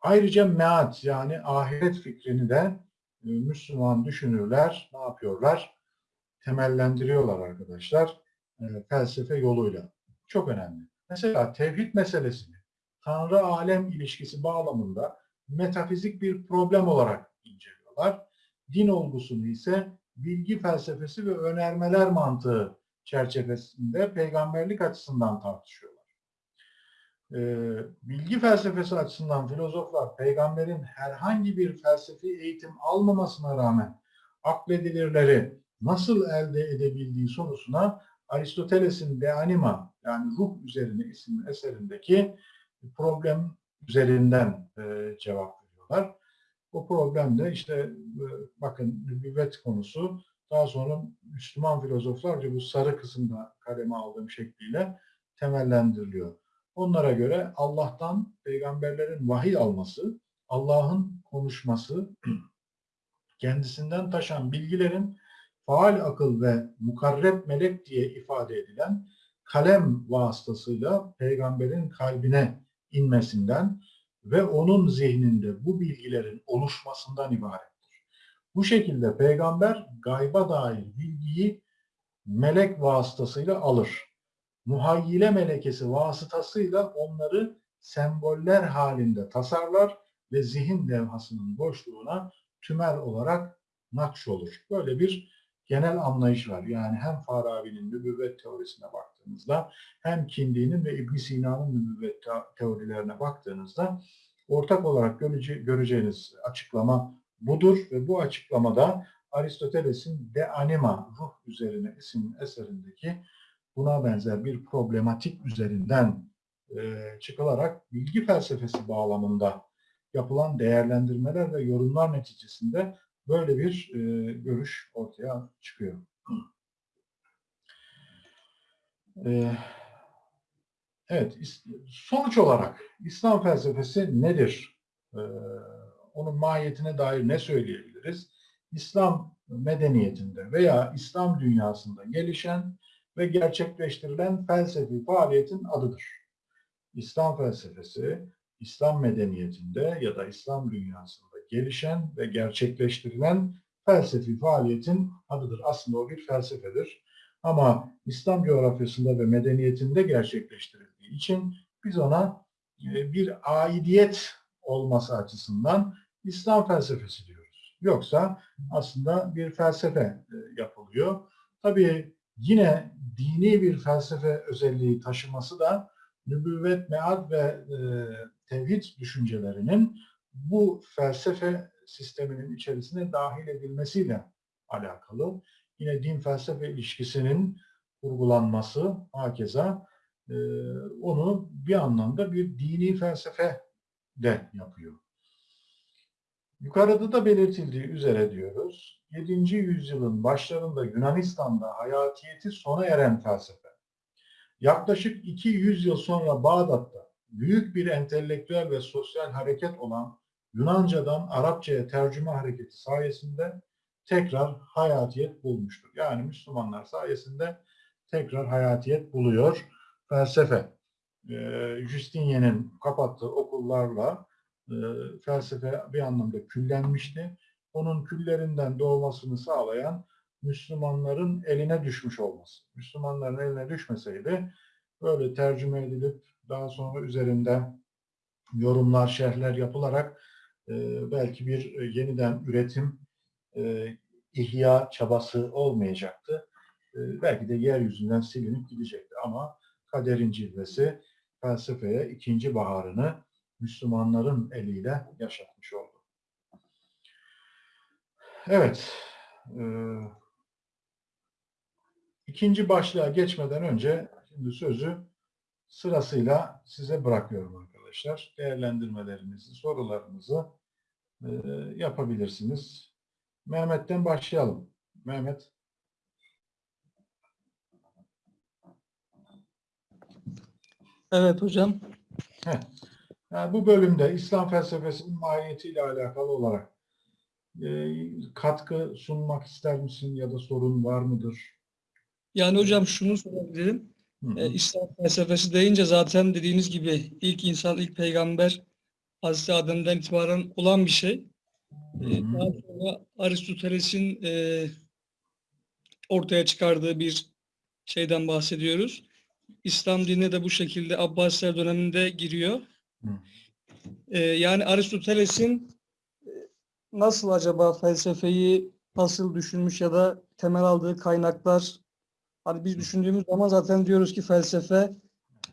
Ayrıca meat yani ahiret fikrini de e, Müslüman düşünürler ne yapıyorlar? Temellendiriyorlar arkadaşlar e, felsefe yoluyla. Çok önemli. Mesela tevhid meselesini Tanrı alem ilişkisi bağlamında metafizik bir problem olarak inceliyorlar. Din olgusunu ise bilgi felsefesi ve önermeler mantığı çerçevesinde peygamberlik açısından tartışıyorlar. Ee, bilgi felsefesi açısından filozoflar peygamberin herhangi bir felsefi eğitim almamasına rağmen akledilirleri nasıl elde edebildiği sorusuna Aristoteles'in De Anima yani ruh üzerine isimli eserindeki problem üzerinden e, cevap veriyorlar. O problem de işte e, bakın nübüvvet konusu daha sonra Müslüman filozoflarca bu sarı kısımda kaleme aldığım şekliyle temellendiriliyor. Onlara göre Allah'tan peygamberlerin vahiy alması, Allah'ın konuşması, kendisinden taşan bilgilerin faal akıl ve mukarreb melek diye ifade edilen kalem vasıtasıyla peygamberin kalbine inmesinden ve onun zihninde bu bilgilerin oluşmasından ibarettir. Bu şekilde peygamber gayba dair bilgiyi melek vasıtasıyla alır. Muhayyile melekesi vasıtasıyla onları semboller halinde tasarlar ve zihin levhasının boşluğuna tümel olarak nakş olur. Böyle bir genel anlayış var. Yani hem Farabi'nin nübüvvet teorisine baktığınızda hem Kindi'nin ve İbn Sina'nın nübüvvet teorilerine baktığınızda ortak olarak göreceğiniz açıklama budur ve bu açıklamada Aristoteles'in De Anima, ruh üzerine isim eserindeki buna benzer bir problematik üzerinden e, çıkılarak bilgi felsefesi bağlamında yapılan değerlendirmeler ve yorumlar neticesinde Böyle bir e, görüş ortaya çıkıyor. E, evet, sonuç olarak İslam felsefesi nedir? E, onun mahiyetine dair ne söyleyebiliriz? İslam medeniyetinde veya İslam dünyasında gelişen ve gerçekleştirilen felsefi faaliyetin adıdır. İslam felsefesi, İslam medeniyetinde ya da İslam dünyasında gelişen ve gerçekleştirilen felsefi faaliyetin adıdır. Aslında o bir felsefedir. Ama İslam coğrafyasında ve medeniyetinde gerçekleştirildiği için biz ona e, bir aidiyet olması açısından İslam felsefesi diyoruz. Yoksa aslında bir felsefe e, yapılıyor. Tabii yine dini bir felsefe özelliği taşıması da nübüvvet, mead ve e, tevhid düşüncelerinin bu felsefe sisteminin içerisine dahil edilmesiyle alakalı. Yine din felsefe ilişkisinin kurgulanması hakeza e, onu bir anlamda bir dini felsefe de yapıyor. Yukarıda da belirtildiği üzere diyoruz, 7. yüzyılın başlarında Yunanistan'da hayatiyeti sona eren felsefe, yaklaşık 200 yıl sonra Bağdat'ta büyük bir entelektüel ve sosyal hareket olan Yunanca'dan Arapçaya tercüme hareketi sayesinde tekrar hayatiyet bulmuştur. Yani Müslümanlar sayesinde tekrar hayatiyet buluyor felsefe. Ee, Justinian'in kapattığı okullarla e, felsefe bir anlamda küllenmişti. Onun küllerinden doğmasını sağlayan Müslümanların eline düşmüş olması. Müslümanların eline düşmeseydi böyle tercüme edilip daha sonra üzerinde yorumlar, şerhler yapılarak e, belki bir e, yeniden üretim e, ihya çabası olmayacaktı. E, belki de yeryüzünden silinip gidecekti ama kaderin cilvesi felsefeye ikinci baharını Müslümanların eliyle yaşatmış oldu. Evet, e, ikinci başlığa geçmeden önce şimdi sözü sırasıyla size bırakıyorum arkadaşlar. Değerlendirmelerinizi, sorularınızı e, yapabilirsiniz. Mehmet'ten başlayalım. Mehmet. Evet hocam. Heh. Yani bu bölümde İslam felsefesinin mahiyetiyle alakalı olarak e, katkı sunmak ister misin ya da sorun var mıdır? Yani hocam şunu sorabilirim. Hı hı. Ee, İslam felsefesi deyince zaten dediğiniz gibi ilk insan, ilk peygamber Hazreti Adem'den itibaren olan bir şey. Hı Ee, hı. daha sonra Aristoteles'in e, ortaya çıkardığı bir şeyden bahsediyoruz. İslam dinine de bu şekilde Abbasiler döneminde giriyor. Hı. Ee, yani Aristoteles'in e, nasıl acaba felsefeyi nasıl düşünmüş ya da temel aldığı kaynaklar hani biz düşündüğümüz zaman zaten diyoruz ki felsefe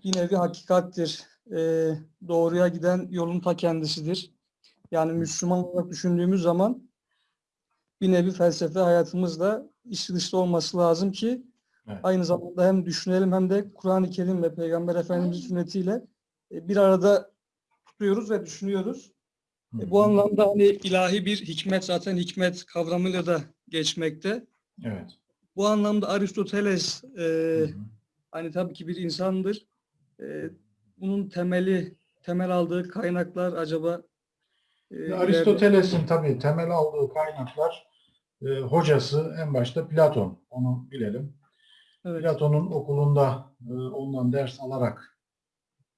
yine bir hakikattir. Ee, doğruya giden yolun ta kendisidir. Yani Müslüman olarak düşündüğümüz zaman bir nevi felsefe hayatımızda içli dışlı olması lazım ki Evet. aynı zamanda hem düşünelim hem de Kur'an-ı Kerim ve Peygamber Efendimiz'in sünnetiyle e, bir arada tutuyoruz ve düşünüyoruz. Hı E, Bu hı. anlamda hani ilahi bir hikmet zaten hikmet kavramıyla da geçmekte. Evet. Bu anlamda Aristoteles e, Hı hı. hani tabii ki bir insandır. E, bunun temeli, temel aldığı kaynaklar acaba e, Aristoteles'in tabii temel aldığı kaynaklar e, hocası en başta Platon. Onu bilelim. Evet, Platon'un okulunda e, ondan ders alarak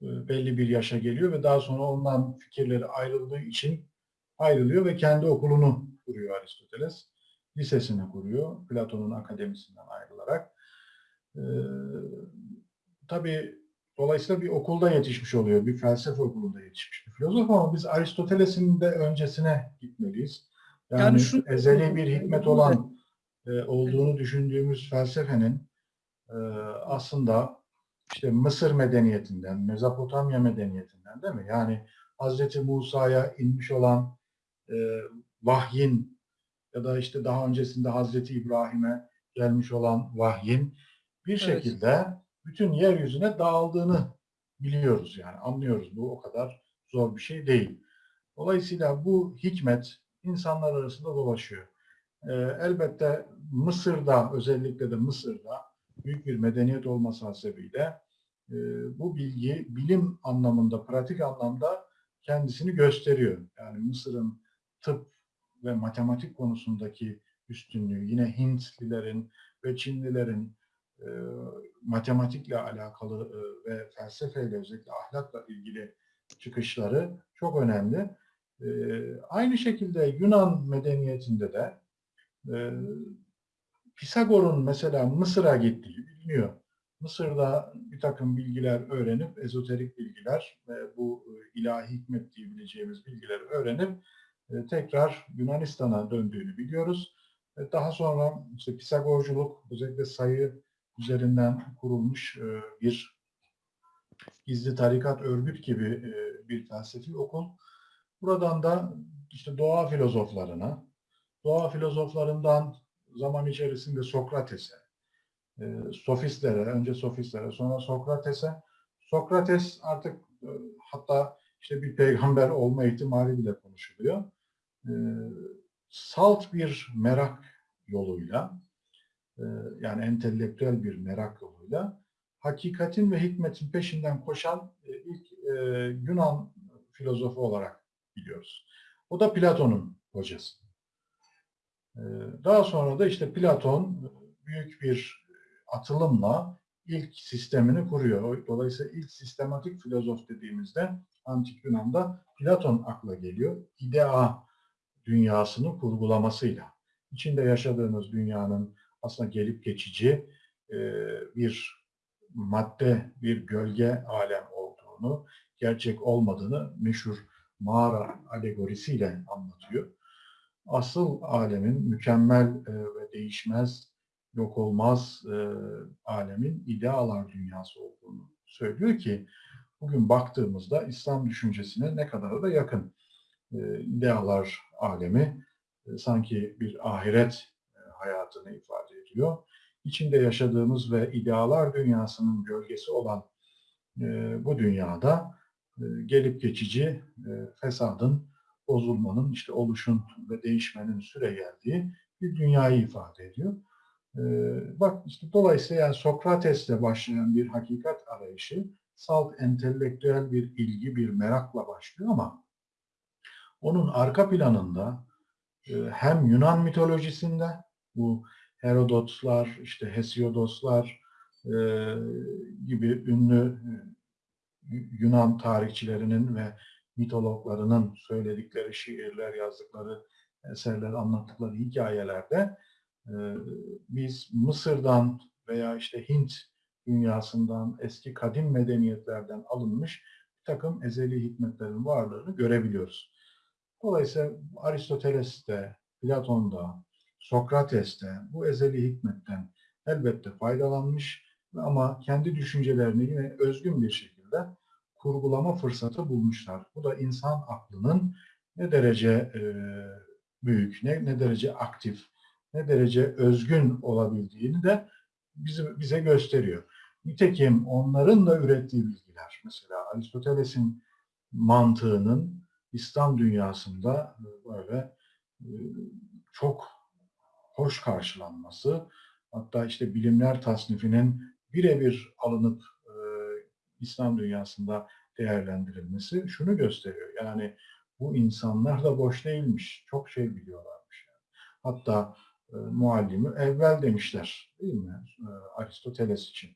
e, belli bir yaşa geliyor ve daha sonra ondan fikirleri ayrıldığı için ayrılıyor ve kendi okulunu kuruyor Aristoteles. Lisesini kuruyor Platon'un akademisinden ayrılarak. E, tabii dolayısıyla bir okulda yetişmiş oluyor, bir felsefe okulunda yetişmiş bir filozof ama biz Aristoteles'in de öncesine gitmeliyiz. Yani, Yani şu- ezeli bir hikmet olan e, olduğunu düşündüğümüz felsefenin e, aslında işte Mısır medeniyetinden, Mezopotamya medeniyetinden değil mi? Yani Hazreti Musa'ya inmiş olan e, vahyin ya da işte daha öncesinde Hazreti İbrahim'e gelmiş olan vahyin bir Evet. Bütün yeryüzüne dağıldığını biliyoruz yani anlıyoruz. Bu o kadar zor bir şey değil. Dolayısıyla bu hikmet insanlar arasında dolaşıyor. Ee, elbette Mısır'da özellikle de Mısır'da büyük bir medeniyet olması hasebiyle e, bu bilgi bilim anlamında, pratik anlamda kendisini gösteriyor. Yani Mısır'ın tıp ve matematik konusundaki üstünlüğü, yine Hintlilerin ve Çinlilerin e, matematikle alakalı e, ve felsefeyle özellikle ahlakla ilgili çıkışları çok önemli. E, aynı şekilde Yunan medeniyetinde de e, Pisagor'un mesela Mısır'a gittiği biliniyor. Mısır'da bir takım bilgiler öğrenip, ezoterik bilgiler ve bu e, ilahi hikmet diyebileceğimiz bilgileri öğrenip e, tekrar Yunanistan'a döndüğünü biliyoruz. E, Daha sonra işte Pisagorculuk, özellikle sayı üzerinden kurulmuş e, bir gizli tarikat örgüt gibi e, bir felsefi okul. Buradan da işte doğa filozoflarına, doğa filozoflarından zaman içerisinde Sokrates'e, e, sofistlere, önce sofistlere, sonra Sokrates'e. Sokrates artık hatta işte bir peygamber olma ihtimali bile konuşuluyor. Salt bir merak yoluyla, yani entelektüel bir merak yoluyla hakikatin ve hikmetin peşinden koşan e, ilk e, Yunan filozofu olarak biliyoruz. O da Platon'un hocası. E, Daha sonra da işte Platon büyük bir atılımla ilk sistemini kuruyor. Dolayısıyla ilk sistematik filozof dediğimizde antik Yunan'da Platon akla geliyor. İdea dünyasını kurgulamasıyla. İçinde yaşadığımız dünyanın aslında gelip geçici e, bir madde, bir gölge alem olduğunu, gerçek olmadığını meşhur mağara alegorisiyle anlatıyor. Asıl alemin mükemmel e, ve değişmez, yok olmaz e, alemin idealar dünyası olduğunu söylüyor ki bugün baktığımızda İslam düşüncesine ne kadar da yakın. E, idealar alemi sanki bir ahiret hayatını ifade ediyor. İçinde yaşadığımız ve idealar dünyasının gölgesi olan e, bu dünyada e, gelip geçici e, fesadın, bozulmanın, işte oluşun ve değişmenin süre geldiği bir dünyayı ifade ediyor. E, bak işte dolayısıyla yani Sokrates'le başlayan bir hakikat arayışı salt entelektüel bir ilgi, bir merakla başlıyor ama onun arka planında e, hem Yunan mitolojisinde bu Herodotlar, işte Hesiodoslar e, gibi ünlü e, Yunan tarihçilerinin ve mitologlarının söyledikleri şiirler, yazdıkları eserler, anlattıkları hikayelerde e, biz Mısır'dan veya işte Hint dünyasından, eski kadim medeniyetlerden alınmış bir takım ezeli hikmetlerin varlığını görebiliyoruz. Dolayısıyla Aristoteles'te, Platon'da, Sokrates'te bu ezeli hikmetten elbette faydalanmış ama kendi düşüncelerini yine özgün bir şekilde kurgulama fırsatı bulmuşlar. Bu da insan aklının ne derece e, büyük, ne, ne derece aktif, ne derece özgün olabildiğini de bize, bize gösteriyor. Nitekim onların da ürettiği bilgiler, mesela Aristoteles'in mantığının İslam dünyasında böyle e, çok hoş karşılanması, hatta işte bilimler tasnifinin birebir alınıp e, İslam dünyasında değerlendirilmesi şunu gösteriyor. Yani bu insanlar da boş değilmiş, çok şey biliyorlarmış. Yani. Hatta e, muallimi evvel demişler değil mi e, Aristoteles için.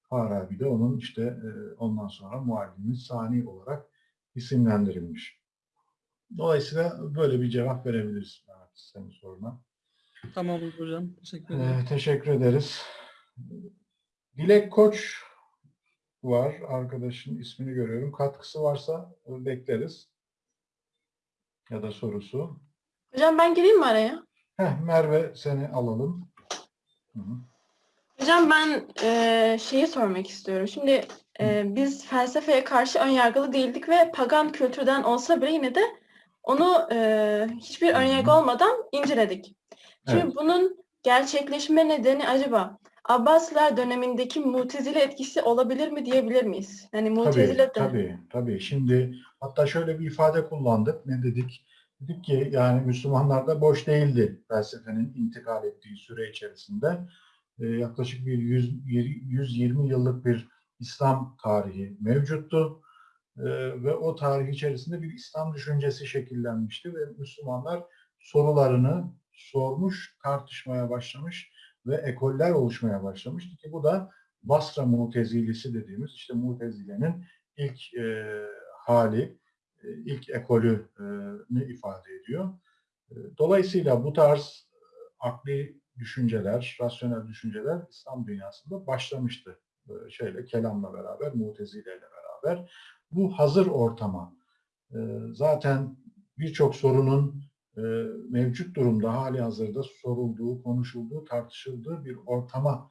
Farabi de onun işte e, ondan sonra muallimi sani olarak isimlendirilmiş. Dolayısıyla böyle bir cevap verebiliriz senin soruna. Tamamdır hocam. Teşekkür ederim. Ee, teşekkür ederiz. Dilek Koç var arkadaşın ismini görüyorum. Katkısı varsa bekleriz. Ya da sorusu. Hocam ben gireyim mi araya? Heh, Merve seni alalım. Hı -hı. Hocam ben e, şeyi sormak istiyorum. Şimdi e, biz felsefeye karşı önyargılı değildik ve pagan kültürden olsa bile yine de onu e, hiçbir önyargı olmadan inceledik. Şimdi Evet. bunun gerçekleşme nedeni acaba Abbasiler dönemindeki mutezile etkisi olabilir mi diyebilir miyiz? Yani mutezile Tabii, tabii, tabii. Şimdi hatta şöyle bir ifade kullandık. Ne dedik? Dedik ki yani Müslümanlar da boş değildi felsefenin intikal ettiği süre içerisinde. Ee, yaklaşık bir 100, 120 yıllık bir İslam tarihi mevcuttu. Ee, ve o tarih içerisinde bir İslam düşüncesi şekillenmişti ve Müslümanlar sorularını sormuş, tartışmaya başlamış ve ekoller oluşmaya başlamıştı ki bu da Basra Mutezilisi dediğimiz işte Mutezile'nin ilk e, hali, e, ilk ekolünü ifade ediyor. E, dolayısıyla bu tarz e, akli düşünceler, rasyonel düşünceler İslam dünyasında başlamıştı. Böyle şeyle, kelamla beraber, mutezileyle beraber. Bu hazır ortama e, zaten birçok sorunun e, mevcut durumda hali hazırda sorulduğu, konuşulduğu, tartışıldığı bir ortama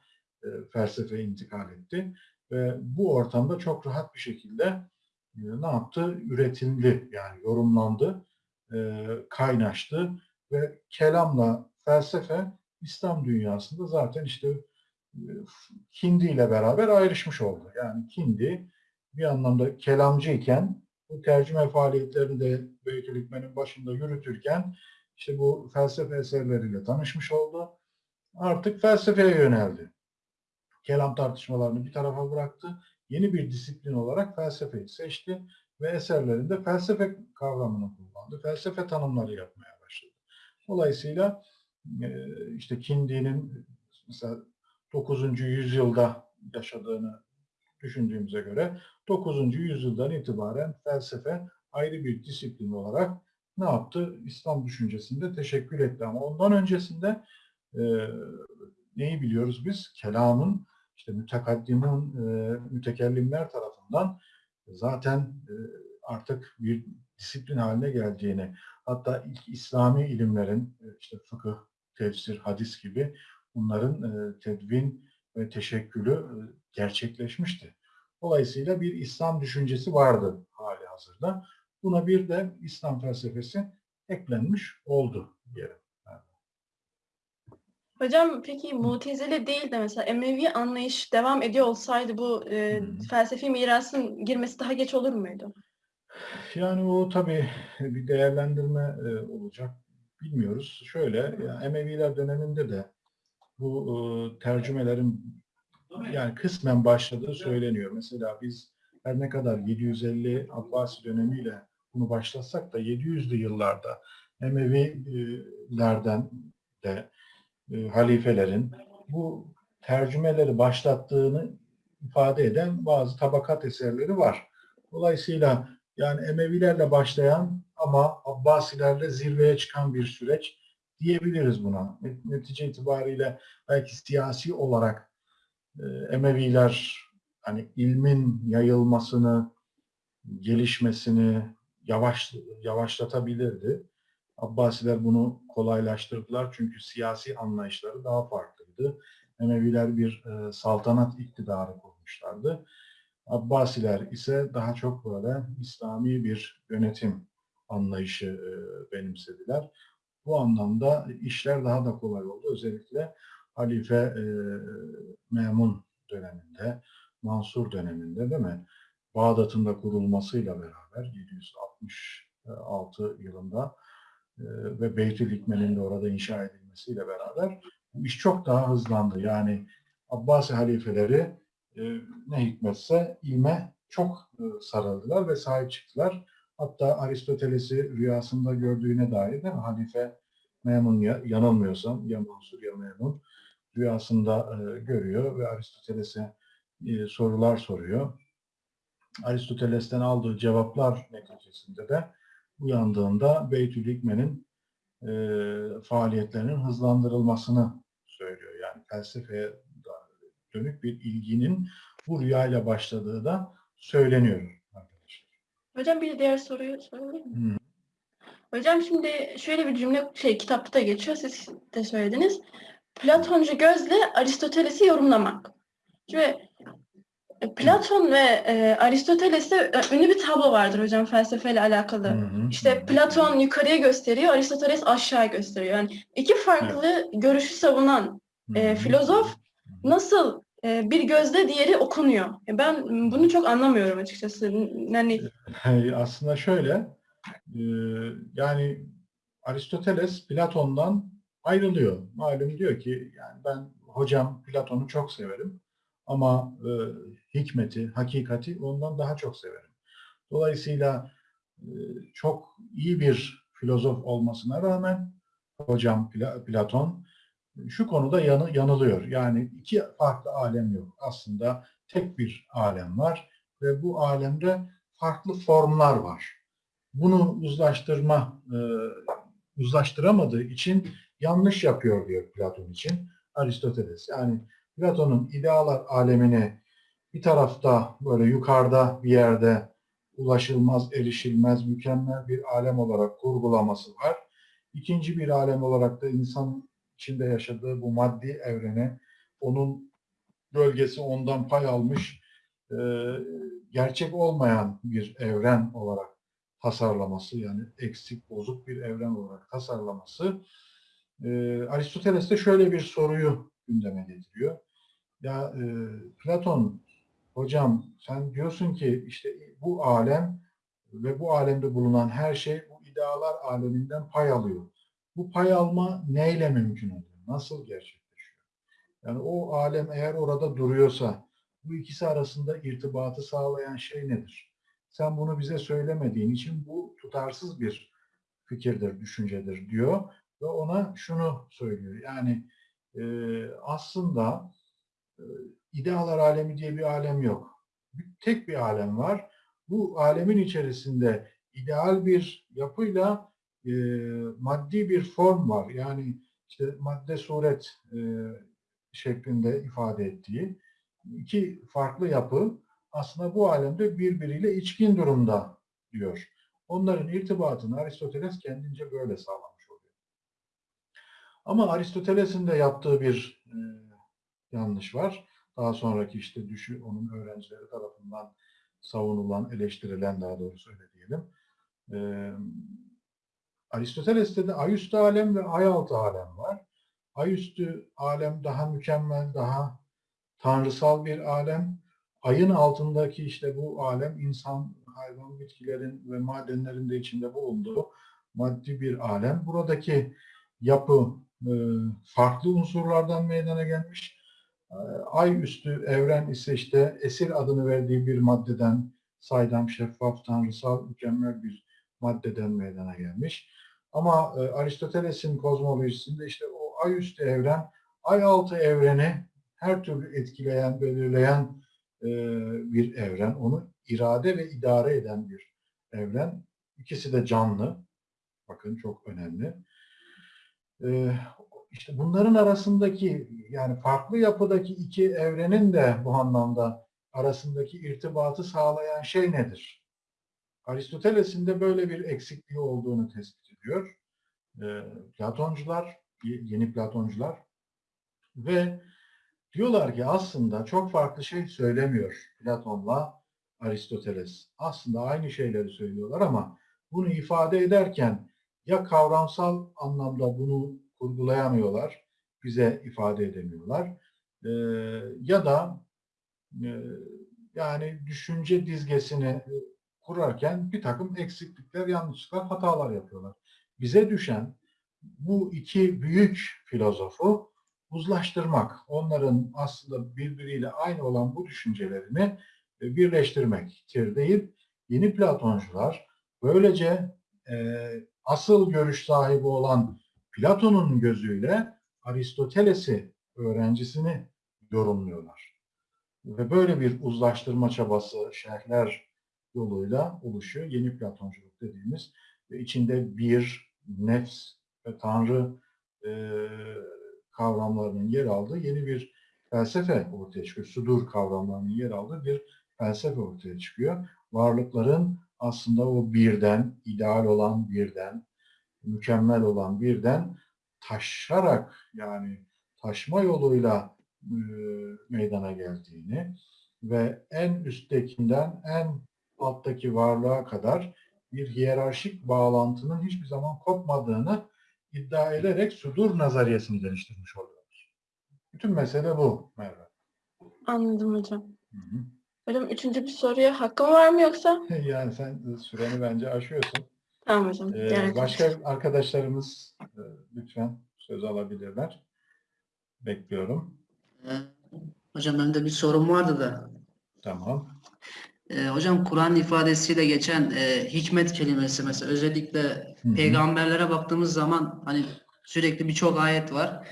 felsefe intikal etti. Ve bu ortamda çok rahat bir şekilde ne yaptı? Üretildi, yani yorumlandı, kaynaştı ve kelamla felsefe İslam dünyasında zaten işte Kindi ile beraber ayrışmış oldu. Yani Kindi bir anlamda kelamcı iken bu tercüme faaliyetlerini de Beytülhikme'nin başında yürütürken işte bu felsefe eserleriyle tanışmış oldu. Artık felsefeye yöneldi. Kelam tartışmalarını bir tarafa bıraktı. Yeni bir disiplin olarak felsefeyi seçti ve eserlerinde felsefe kavramını kullandı. Felsefe tanımları yapmaya başladı. Dolayısıyla e, işte Kindi'nin mesela 9. yüzyılda yaşadığını düşündüğümüze göre 9. yüzyıldan itibaren felsefe ayrı bir disiplin olarak ne yaptı? İslam düşüncesinde teşekkül etti ama ondan öncesinde e, neyi biliyoruz biz? Kelamın işte mütekaddimun, e, mütekellimler tarafından zaten e, artık bir disiplin haline geldiğini, hatta ilk İslami ilimlerin e, işte fıkıh, tefsir, hadis gibi bunların e, tedvin ve teşekkülü e, gerçekleşmişti. Dolayısıyla bir İslam düşüncesi vardı hali hazırda. Buna bir de İslam felsefesi eklenmiş oldu diyelim. Hocam peki Mutezile değil de mesela Emevi anlayış devam ediyor olsaydı bu e, Hı. felsefi mirasın girmesi daha geç olur muydu? Yani o tabii bir değerlendirme e, olacak. Bilmiyoruz. Şöyle, yani Emeviler döneminde de bu e, tercümelerin yani kısmen başladığı söyleniyor. Mesela biz her ne kadar 750 Abbasi dönemiyle bunu başlatsak da 700'lü yıllarda Emevilerden de e, halifelerin bu tercümeleri başlattığını ifade eden bazı tabakat eserleri var. Dolayısıyla yani Emevilerle başlayan ama Abbasilerle zirveye çıkan bir süreç diyebiliriz buna. Netice itibariyle belki siyasi olarak Emeviler hani ilmin yayılmasını, gelişmesini yavaş yavaşlatabilirdi. Abbasiler bunu kolaylaştırdılar çünkü siyasi anlayışları daha farklıydı. Emeviler bir e, saltanat iktidarı kurmuşlardı. Abbasiler ise daha çok böyle İslami bir yönetim anlayışı e, benimsediler. Bu anlamda işler daha da kolay oldu. Özellikle Halife e, Memun döneminde, Mansur döneminde değil mi? Bağdat'ın da kurulmasıyla beraber 766 yılında e, ve Beytülhikme'nin de orada inşa edilmesiyle beraber bu iş çok daha hızlandı. Yani Abbasi halifeleri e, ne hikmetse ilme çok e, sarıldılar ve sahip çıktılar. Hatta Aristoteles'i rüyasında gördüğüne dair değil mi? Halife Memun ya, yanılmıyorsam ya Mansur ya Memun rüyasında e, görüyor ve Aristoteles'e e, sorular soruyor. Aristoteles'ten aldığı cevaplar neticesinde de uyandığında Beytülhikme'nin e, faaliyetlerinin hızlandırılmasını söylüyor. Yani felsefeye dönük bir ilginin bu rüyayla başladığı da söyleniyor arkadaşlar. Hocam bir diğer soruyu sorayım mı? Hı. Hocam şimdi şöyle bir cümle şey kitapta da geçiyor siz de söylediniz. Platoncu gözle Aristoteles'i yorumlamak. Şimdi e, Platon ve e, Aristoteles'te e, ünlü bir tablo vardır hocam felsefeyle alakalı. Hı hı. İşte Platon yukarıya gösteriyor, Aristoteles aşağı gösteriyor. Yani iki farklı görüşü savunan e, filozof nasıl e, bir gözle diğeri okunuyor? Ben bunu çok anlamıyorum açıkçası. Yani Aslında şöyle, e, yani Aristoteles Platon'dan ayrılıyor. Malum diyor ki, yani ben hocam Platon'u çok severim ama e, hikmeti, hakikati ondan daha çok severim. Dolayısıyla e, çok iyi bir filozof olmasına rağmen hocam Pla- Platon şu konuda yanı, yanılıyor. Yani iki farklı alem yok. Aslında tek bir alem var ve bu alemde farklı formlar var. Bunu uzlaştırma, e, uzlaştıramadığı için yanlış yapıyor diyor Platon için Aristoteles. Yani Platon'un idealar alemini bir tarafta böyle yukarıda bir yerde ulaşılmaz, erişilmez, mükemmel bir alem olarak kurgulaması var. İkinci bir alem olarak da insan içinde yaşadığı bu maddi evrene, onun bölgesi ondan pay almış, e, gerçek olmayan bir evren olarak tasarlaması, yani eksik, bozuk bir evren olarak tasarlaması. E, Aristoteles de şöyle bir soruyu gündeme getiriyor. Ya e, Platon, hocam sen diyorsun ki işte bu alem ve bu alemde bulunan her şey bu idealar aleminden pay alıyor. Bu pay alma neyle mümkün oluyor? Nasıl gerçekleşiyor? Yani o alem eğer orada duruyorsa bu ikisi arasında irtibatı sağlayan şey nedir? Sen bunu bize söylemediğin için bu tutarsız bir fikirdir, düşüncedir diyor ve ona şunu söylüyor. Yani e, aslında e, idealar alemi diye bir alem yok. Bir- Tek bir alem var. Bu alemin içerisinde ideal bir yapıyla e, maddi bir form var. Yani işte madde suret e, şeklinde ifade ettiği iki farklı yapı aslında bu alemde birbiriyle içkin durumda diyor. Onların irtibatını Aristoteles kendince böyle sağlamış oluyor. Ama Aristoteles'in de yaptığı bir e, yanlış var. Daha sonraki işte düşü onun öğrencileri tarafından savunulan, eleştirilen daha doğrusu öyle diyelim. Ee, Aristoteles'te de ayüstü alem ve ayaltı alem var. Ayüstü alem daha mükemmel, daha tanrısal bir alem. Ayın altındaki işte bu alem insan, hayvan, bitkilerin ve madenlerin de içinde bulunduğu maddi bir alem. Buradaki yapı e, farklı unsurlardan meydana gelmiş. E, Ay üstü evren ise işte esir adını verdiği bir maddeden saydam, şeffaf, tanrısal, mükemmel bir maddeden meydana gelmiş. Ama e, Aristoteles'in kozmolojisinde işte o ay üstü evren, ay altı evreni her türlü etkileyen, belirleyen e, bir evren. Onu irade ve idare eden bir evren. İkisi de canlı. Bakın çok önemli. E, işte bunların arasındaki yani farklı yapıdaki iki evrenin de bu anlamda arasındaki irtibatı sağlayan şey nedir? Aristoteles'in de böyle bir eksikliği olduğunu tespit ediyor. E, Platoncular, yeni Platoncular ve diyorlar ki aslında çok farklı şey söylemiyor Platon'la Aristoteles. Aslında aynı şeyleri söylüyorlar ama bunu ifade ederken ya kavramsal anlamda bunu kurgulayamıyorlar, bize ifade edemiyorlar. Ee, ya da e, yani düşünce dizgesini kurarken bir takım eksiklikler, yanlışlıklar, hatalar yapıyorlar. Bize düşen bu iki büyük filozofu uzlaştırmak, onların aslında birbiriyle aynı olan bu düşüncelerini birleştirmektir deyip yeni Platoncular böylece e, asıl görüş sahibi olan Platon'un gözüyle Aristoteles'i öğrencisini yorumluyorlar. Ve böyle bir uzlaştırma çabası şerhler yoluyla oluşuyor. Yeni Platonculuk dediğimiz ve içinde bir, nefs ve tanrı e, kavramlarının yer aldığı yeni bir felsefe ortaya çıkıyor. Sudur kavramlarının yer aldığı bir felsefe ortaya çıkıyor. Varlıkların aslında o birden, ideal olan birden, mükemmel olan birden taşarak yani taşma yoluyla e, meydana geldiğini ve en üsttekinden en alttaki varlığa kadar bir hiyerarşik bağlantının hiçbir zaman kopmadığını iddia ederek sudur nazariyesini geliştirmiş oluyorlar. Bütün mesele bu Merve. Anladım hocam. Hı hı. Hocam üçüncü bir soruya hakkım var mı yoksa? Yani sen süreni bence aşıyorsun. Tamam hocam. Ee, başka arkadaşlarımız e, lütfen söz alabilirler. Bekliyorum. Ee, Hocam benim de bir sorum vardı da. Tamam. Ee, hocam Kur'an ifadesiyle geçen e, hikmet kelimesi mesela özellikle Hı hı. peygamberlere baktığımız zaman hani sürekli birçok ayet var.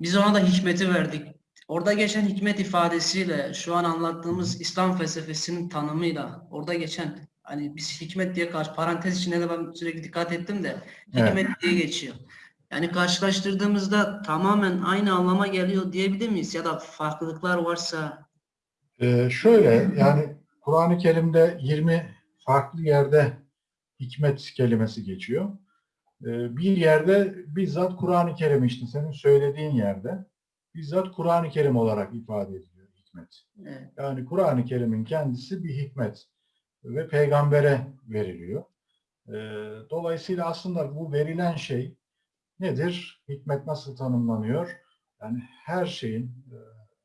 Biz ona da hikmeti verdik. Orada geçen hikmet ifadesiyle şu an anlattığımız İslam felsefesinin tanımıyla orada geçen hani biz hikmet diye karşı parantez içinde de ben sürekli dikkat ettim de hikmet diye geçiyor. Yani karşılaştırdığımızda tamamen aynı anlama geliyor diyebilir miyiz? Ya da farklılıklar varsa Ee, şöyle yani Kur'an-ı Kerim'de 20 farklı yerde hikmet kelimesi geçiyor. Ee, bir yerde bizzat Kur'an-ı Kerim işte senin söylediğin yerde bizzat Kur'an-ı Kerim olarak ifade ediliyor hikmet. evet, Yani Kur'an-ı Kerim'in kendisi bir hikmet ve peygambere veriliyor. Ee, Dolayısıyla aslında bu verilen şey nedir? Hikmet nasıl tanımlanıyor? Yani her şeyin, e,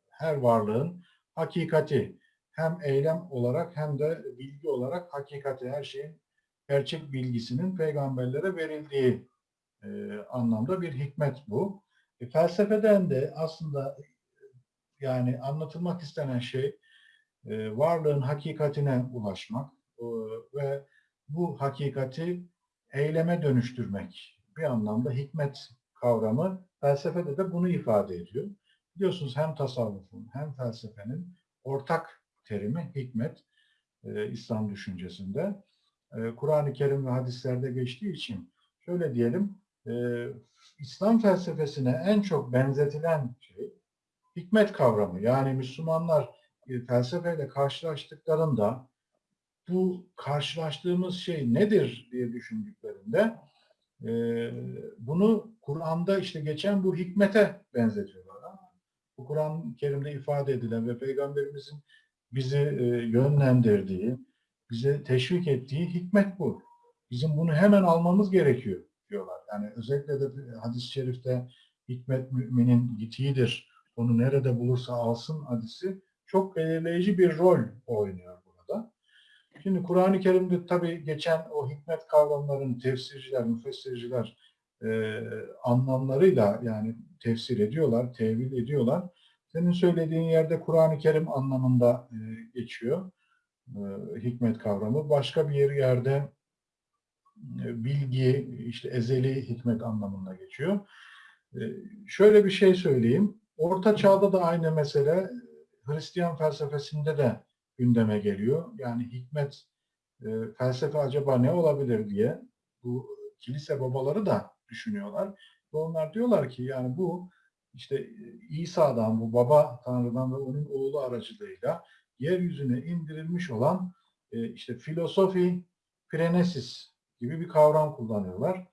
her varlığın hakikati hem eylem olarak hem de bilgi olarak hakikati her şeyin gerçek bilgisinin peygamberlere verildiği e, anlamda bir hikmet bu. E, felsefeden de aslında e, yani anlatılmak istenen şey e, varlığın hakikatine ulaşmak e, ve bu hakikati eyleme dönüştürmek bir anlamda hikmet kavramı felsefede de bunu ifade ediyor. Biliyorsunuz hem tasavvufun hem felsefenin ortak terimi hikmet e, İslam düşüncesinde. E, Kur'an-ı Kerim ve hadislerde geçtiği için şöyle diyelim e, İslam felsefesine en çok benzetilen şey hikmet kavramı. Yani Müslümanlar felsefeyle karşılaştıklarında bu karşılaştığımız şey nedir diye düşündüklerinde e, bunu Kur'an'da işte geçen bu hikmete benzetiyorlar. Bu Kur'an-ı Kerim'de ifade edilen ve Peygamberimizin bizi e, yönlendirdiği, bize teşvik ettiği hikmet bu. Bizim bunu hemen almamız gerekiyor diyorlar. Yani özellikle de hadis-i şerifte hikmet müminin gitiğidir. Onu nerede bulursa alsın hadisi çok belirleyici bir rol oynuyor burada. Şimdi Kur'an-ı Kerim'de tabii geçen o hikmet kavramlarını tefsirciler, müfessirciler e, anlamlarıyla yani tefsir ediyorlar, tevil ediyorlar. Senin söylediğin yerde Kur'an-ı Kerim anlamında e, geçiyor e, hikmet kavramı. Başka bir yerde e, bilgi, işte ezeli hikmet anlamında geçiyor. E, şöyle bir şey söyleyeyim. Orta Çağ'da da aynı mesele Hristiyan felsefesinde de gündeme geliyor. Yani hikmet, e, felsefe acaba ne olabilir diye bu kilise babaları da düşünüyorlar. Ve onlar diyorlar ki yani bu işte İsa'dan, bu baba Tanrı'dan ve onun oğlu aracılığıyla yeryüzüne indirilmiş olan e, işte filosofi prenesis gibi bir kavram kullanıyorlar.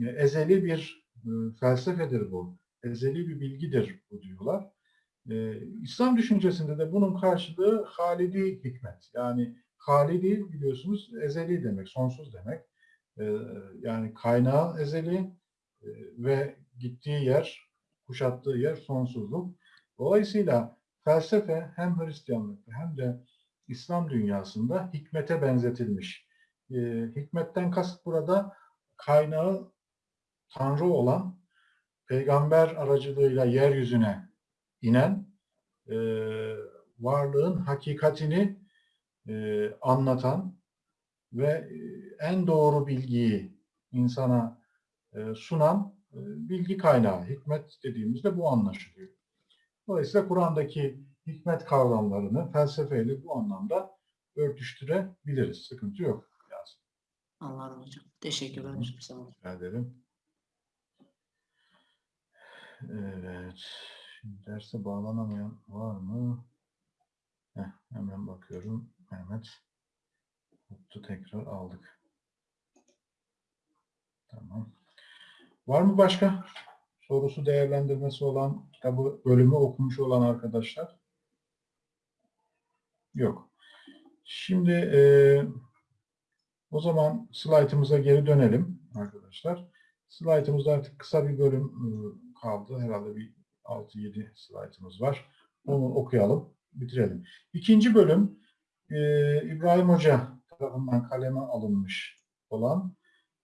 E, ezeli bir e, felsefedir bu. Ezeli bir bilgidir bu diyorlar. E, İslam düşüncesinde de bunun karşılığı halidi hikmet. Yani halidi biliyorsunuz ezeli demek, sonsuz demek. Yani kaynağı ezeli ve gittiği yer, kuşattığı yer sonsuzluk. Dolayısıyla felsefe hem Hristiyanlıkta hem de İslam dünyasında hikmete benzetilmiş. E, hikmetten kasıt burada kaynağı Tanrı olan peygamber aracılığıyla yeryüzüne inen e, varlığın hakikatini e, anlatan ve e, en doğru bilgiyi insana e, sunan e, bilgi kaynağı. Hikmet dediğimizde bu anlaşılıyor. Dolayısıyla Kur'an'daki hikmet kavramlarını felsefeyle bu anlamda örtüştürebiliriz. Sıkıntı yok. Anladım hocam. Teşekkürler hocam. Sağ olun. Rica ederim. Evet. Şimdi derse bağlanamayan var mı? Heh, hemen bakıyorum. Mehmet. Mutlu tekrar aldık. Tamam. Var mı başka sorusu değerlendirmesi olan kitabı bölümü okumuş olan arkadaşlar? Yok. Şimdi e, o zaman slaytımıza geri dönelim arkadaşlar. Slaytımızda artık kısa bir bölüm e, kaldı. Herhalde bir 6-7 slaytımız var. Onu okuyalım, bitirelim. İkinci bölüm e, İbrahim Hoca tarafından kaleme alınmış olan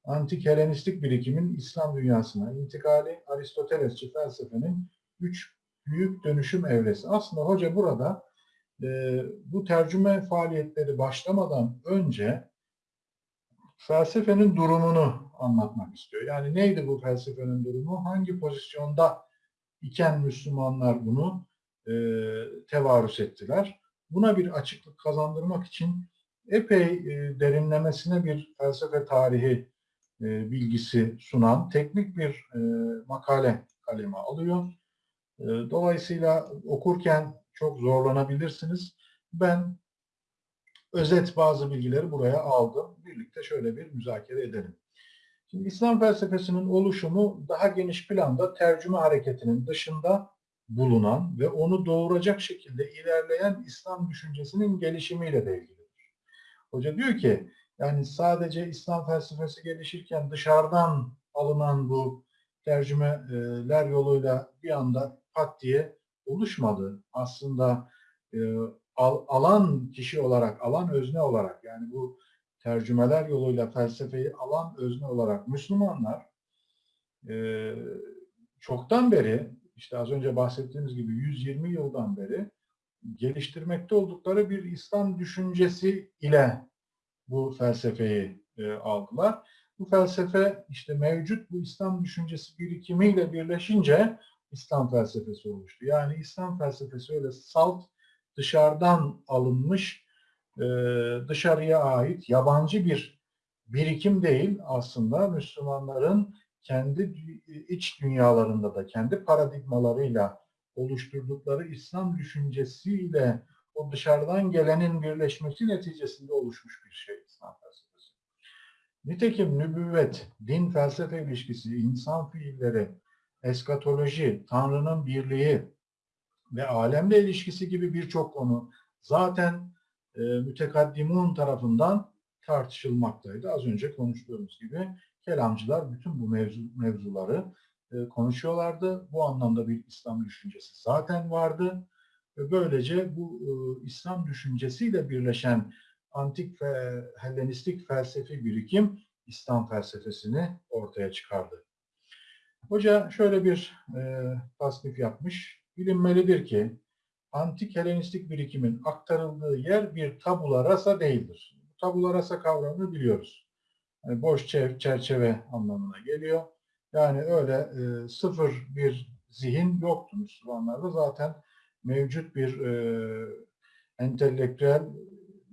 antik Helenistik birikimin İslam dünyasına intikali Aristotelesçi felsefenin üç büyük dönüşüm evresi. Aslında hoca burada e, bu tercüme faaliyetleri başlamadan önce felsefenin durumunu anlatmak istiyor. Yani neydi bu felsefenin durumu? Hangi pozisyonda iken Müslümanlar bunu e, tevarüs ettiler? Buna bir açıklık kazandırmak için epey e, derinlemesine bir felsefe tarihi e, bilgisi sunan teknik bir e, makale kaleme alıyor. E, dolayısıyla okurken çok zorlanabilirsiniz. Ben özet bazı bilgileri buraya aldım. Birlikte şöyle bir müzakere edelim. Şimdi İslam felsefesinin oluşumu daha geniş planda tercüme hareketinin dışında bulunan ve onu doğuracak şekilde ilerleyen İslam düşüncesinin gelişimiyle de ilgilidir. Hoca diyor ki yani sadece İslam felsefesi gelişirken dışarıdan alınan bu tercümeler yoluyla bir anda pat diye oluşmadı. Aslında e, al- alan kişi olarak, alan özne olarak yani bu tercümeler yoluyla felsefeyi alan özne olarak Müslümanlar e, çoktan beri işte az önce bahsettiğimiz gibi 120 yıldan beri geliştirmekte oldukları bir İslam düşüncesi ile bu felsefeyi e, aldılar. Bu felsefe işte mevcut bu İslam düşüncesi birikimiyle birleşince İslam felsefesi oluştu. Yani İslam felsefesi öyle salt dışarıdan alınmış e, dışarıya ait yabancı bir birikim değil aslında Müslümanların kendi iç dünyalarında da kendi paradigmalarıyla oluşturdukları İslam düşüncesiyle o dışarıdan gelenin birleşmesi neticesinde oluşmuş bir şey İslam felsefesi. Nitekim nübüvvet, din felsefe ilişkisi, insan fiilleri, eskatoloji, Tanrı'nın birliği ve alemle ilişkisi gibi birçok konu zaten e, mütekaddimun tarafından tartışılmaktaydı. Az önce konuştuğumuz gibi kelamcılar bütün bu mevzu, mevzuları e, konuşuyorlardı. Bu anlamda bir İslam düşüncesi zaten vardı. Ve böylece bu e, İslam düşüncesiyle birleşen antik ve Hellenistik felsefi birikim İslam felsefesini ortaya çıkardı. Hoca şöyle bir e, tasnif yapmış. Bilinmelidir ki antik Helenistik birikimin aktarıldığı yer bir tabula rasa değildir. Tabula rasa kavramını biliyoruz. Yani boş çer- çerçeve anlamına geliyor. Yani öyle e, sıfır bir zihin yoktu Müslümanlarda. Zaten mevcut bir e, entelektüel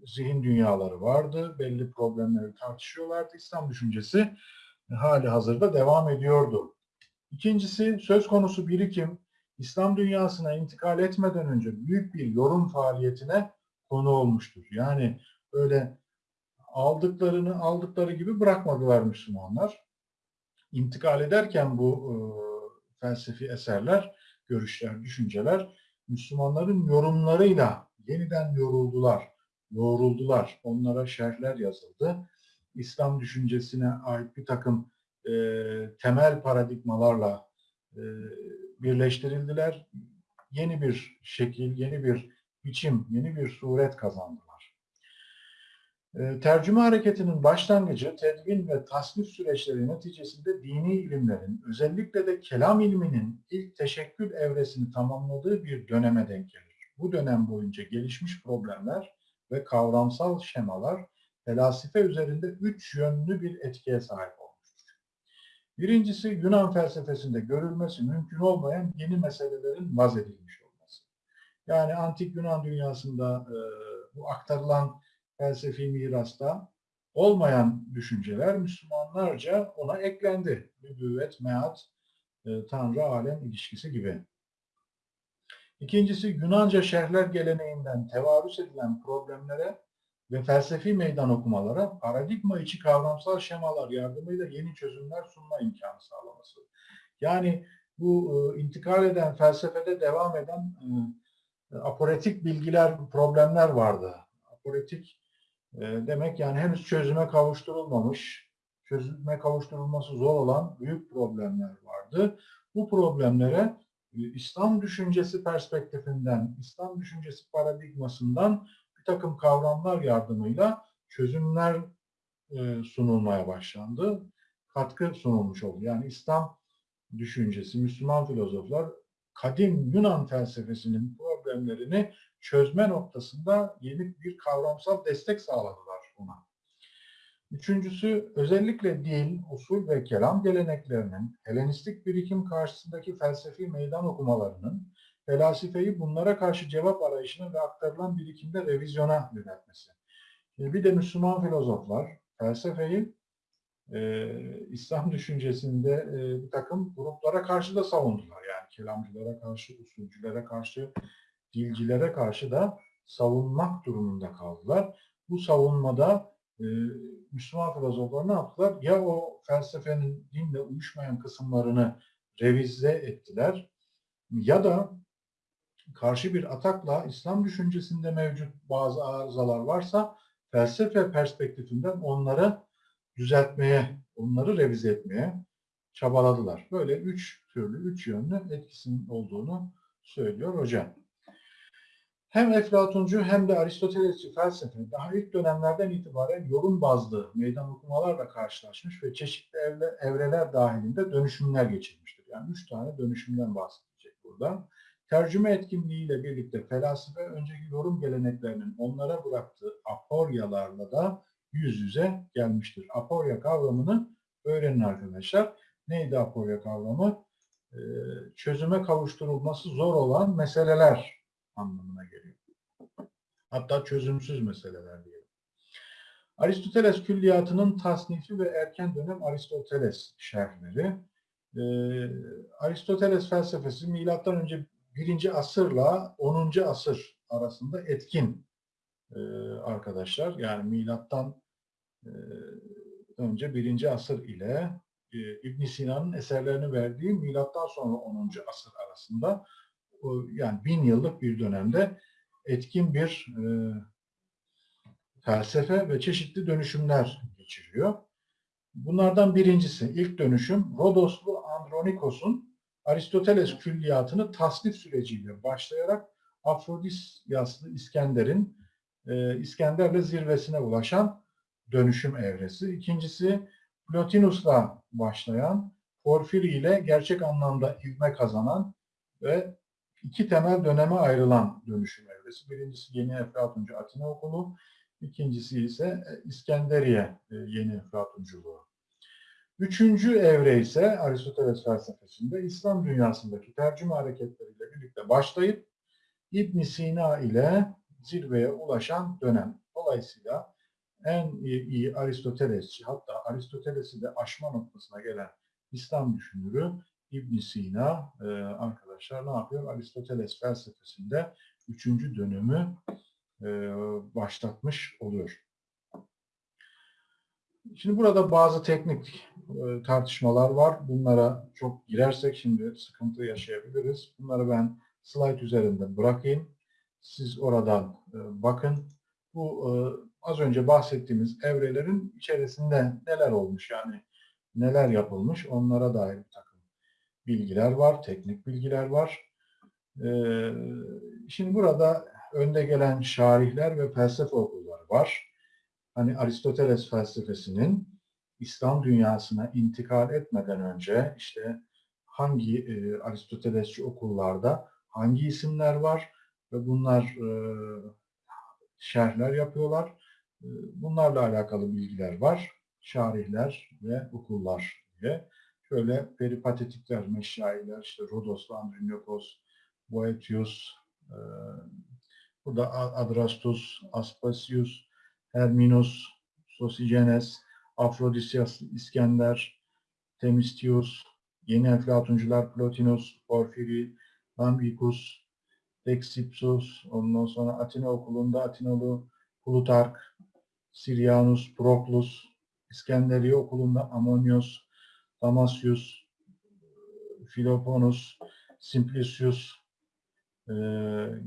zihin dünyaları vardı. Belli problemleri tartışıyorlardı. İslam düşüncesi hali hazırda devam ediyordu. İkincisi söz konusu birikim İslam dünyasına intikal etmeden önce büyük bir yorum faaliyetine konu olmuştur. Yani öyle aldıklarını aldıkları gibi bırakmadılar Müslümanlar. İntikal ederken bu e, felsefi eserler, görüşler, düşünceler Müslümanların yorumlarıyla yeniden yoruldular, yoğruldular. Onlara şerhler yazıldı. İslam düşüncesine ait bir takım e, temel paradigmalarla birleştirildiler. Yeni bir şekil, yeni bir biçim, yeni bir suret kazandılar. E, tercüme hareketinin başlangıcı tedvin ve tasnif süreçleri neticesinde dini ilimlerin, özellikle de kelam ilminin ilk teşekkül evresini tamamladığı bir döneme denk gelir. Bu dönem boyunca gelişmiş problemler ve kavramsal şemalar felasife üzerinde üç yönlü bir etkiye sahip olmuştur. Birincisi Yunan felsefesinde görülmesi mümkün olmayan yeni meselelerin vaz edilmiş olması. Yani antik Yunan dünyasında e, bu aktarılan felsefi mirasta olmayan düşünceler Müslümanlarca ona eklendi. Nübüvvet, meat, e, Tanrı, alem ilişkisi gibi. İkincisi Yunanca şerhler geleneğinden tevarüs edilen problemlere ve felsefi meydan okumalara paradigma içi kavramsal şemalar yardımıyla yeni çözümler sunma imkanı sağlaması. Yani bu e, intikal eden felsefede devam eden e, aporetik bilgiler, problemler vardı. Aporetik e, demek yani henüz çözüme kavuşturulmamış, çözüme kavuşturulması zor olan büyük problemler vardı. Bu problemlere e, İslam düşüncesi perspektifinden, İslam düşüncesi paradigmasından bir takım kavramlar yardımıyla çözümler e, sunulmaya başlandı. Katkı sunulmuş oldu. Yani İslam düşüncesi, Müslüman filozoflar kadim Yunan felsefesinin problemlerini çözme noktasında yeni bir kavramsal destek sağladılar ona. Üçüncüsü özellikle dil, usul ve kelam geleneklerinin Helenistik birikim karşısındaki felsefi meydan okumalarının felsefeyi bunlara karşı cevap arayışına ve aktarılan birikimde revizyona yöneltmesi. Şimdi bir de Müslüman filozoflar felsefeyi e, İslam düşüncesinde e, bir takım gruplara karşı da savundular. Yani kelamcılara karşı, usulcülere karşı, dilcilere karşı da savunmak durumunda kaldılar. Bu savunmada e, Müslüman filozoflar ne yaptılar? Ya o felsefenin dinle uyuşmayan kısımlarını revize ettiler ya da karşı bir atakla İslam düşüncesinde mevcut bazı arızalar varsa felsefe perspektifinden onları düzeltmeye, onları revize etmeye çabaladılar. Böyle üç türlü, üç yönlü etkisinin olduğunu söylüyor hocam. Hem Eflatuncu hem de Aristotelesçi felsefe daha ilk dönemlerden itibaren yorum bazlı meydan okumalarla karşılaşmış ve çeşitli evre, evreler dahilinde dönüşümler geçirmiştir. Yani üç tane dönüşümden bahsedecek burada. Tercüme etkinliğiyle birlikte felsefe önceki yorum geleneklerinin onlara bıraktığı aporyalarla da yüz yüze gelmiştir. Aporya kavramını öğrenin arkadaşlar. Neydi aporya kavramı? Ee, çözüme kavuşturulması zor olan meseleler anlamına geliyor. Hatta çözümsüz meseleler diyelim. Aristoteles külliyatının tasnifi ve erken dönem Aristoteles şerhleri. Ee, Aristoteles felsefesi milattan önce 1. asırla 10. asır arasında etkin e, arkadaşlar. Yani milattan e, önce 1. asır ile e, İbn Sina'nın eserlerini verdiği milattan sonra 10. asır arasında yani bin yıllık bir dönemde etkin bir e, felsefe ve çeşitli dönüşümler geçiriyor. Bunlardan birincisi ilk dönüşüm Rodoslu Andronikos'un Aristoteles külliyatını tasnif süreciyle başlayarak Afrodisyaslı İskender'in e, İskender'le zirvesine ulaşan dönüşüm evresi. İkincisi Plotinus'la başlayan, Porfiri ile gerçek anlamda ivme kazanan ve iki temel döneme ayrılan dönüşüm evresi. Birincisi Yeni Eflatuncu Atina Okulu, ikincisi ise İskenderiye e, Yeni Eflatunculuğu. Üçüncü evre ise Aristoteles felsefesinde İslam dünyasındaki tercüme hareketleriyle birlikte başlayıp ibn Sina ile zirveye ulaşan dönem. Dolayısıyla en iyi, iyi Aristotelesçi hatta Aristoteles'i de aşma noktasına gelen İslam düşünürü ibn Sina e, arkadaşlar ne yapıyor? Aristoteles felsefesinde üçüncü dönümü e, başlatmış oluyor. Şimdi burada bazı teknik e, tartışmalar var. Bunlara çok girersek şimdi sıkıntı yaşayabiliriz. Bunları ben slide üzerinde bırakayım. Siz oradan e, bakın. Bu e, az önce bahsettiğimiz evrelerin içerisinde neler olmuş yani neler yapılmış onlara dair bir takım bilgiler var, teknik bilgiler var. E, şimdi burada önde gelen şarihler ve felsefe okulları var hani Aristoteles felsefesinin İslam dünyasına intikal etmeden önce işte hangi e, Aristotelesçi okullarda hangi isimler var ve bunlar e, şerhler yapıyorlar. E, bunlarla alakalı bilgiler var. Şarihler ve okullar diye. Şöyle peripatetikler, meşayiler, işte Rodos'la Andronikos, Boetius, e, burada Adrastus, Aspasius, Herminos, Sosigenes, Afrodisyas, İskender, Themistius, yeni Eflatuncular Plotinus, Porfiri, Lambikus, Dexipsus, ondan sonra Atina okulunda Atinalı Plutark, Sirianus, Proklus, İskenderiye okulunda Amonius, Damasius, Philoponus, Simplicius e,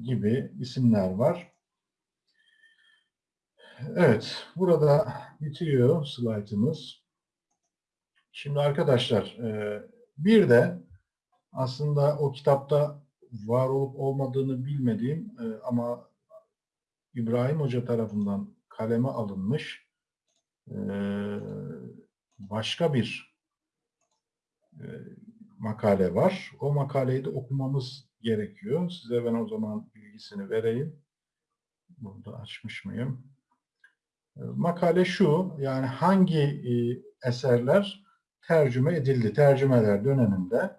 gibi isimler var. Evet, burada bitiyor slaytımız. Şimdi arkadaşlar, e, bir de aslında o kitapta var olup olmadığını bilmediğim e, ama İbrahim Hoca tarafından kaleme alınmış e, başka bir makale var. O makaleyi de okumamız gerekiyor. Size ben o zaman bilgisini vereyim. Burada açmış mıyım? Makale şu, yani hangi e, eserler tercüme edildi, tercümeler döneminde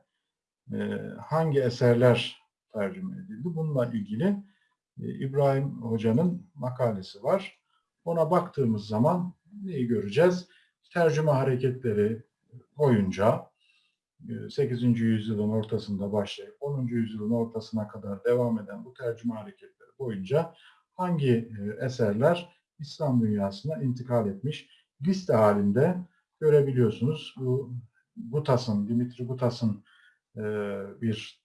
e, hangi eserler tercüme edildi? Bununla ilgili e, İbrahim Hoca'nın makalesi var. Ona baktığımız zaman neyi göreceğiz? tercüme hareketleri boyunca e, 8. yüzyılın ortasında başlayıp 10. yüzyılın ortasına kadar devam eden bu tercüme hareketleri boyunca hangi eserler İslam dünyasına intikal etmiş liste halinde görebiliyorsunuz. Bu Gutas'ın, Dimitri Gutas'ın e, bir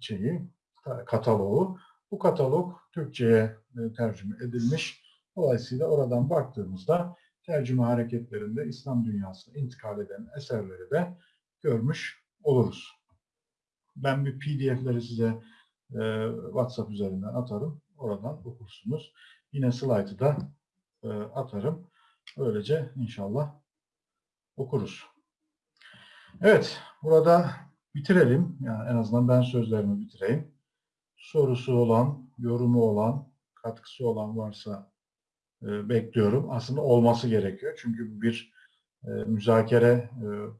şeyi, ta- kataloğu. Bu katalog Türkçe'ye e, tercüme edilmiş. Dolayısıyla oradan baktığımızda tercüme hareketlerinde İslam dünyasına intikal eden eserleri de görmüş oluruz. Ben bir PDF'leri size e, WhatsApp üzerinden atarım. Oradan okursunuz. Yine slaytı da e, atarım. Böylece inşallah okuruz. Evet, burada bitirelim. Yani en azından ben sözlerimi bitireyim. Sorusu olan, yorumu olan, katkısı olan varsa e, bekliyorum. Aslında olması gerekiyor. Çünkü bir e, müzakere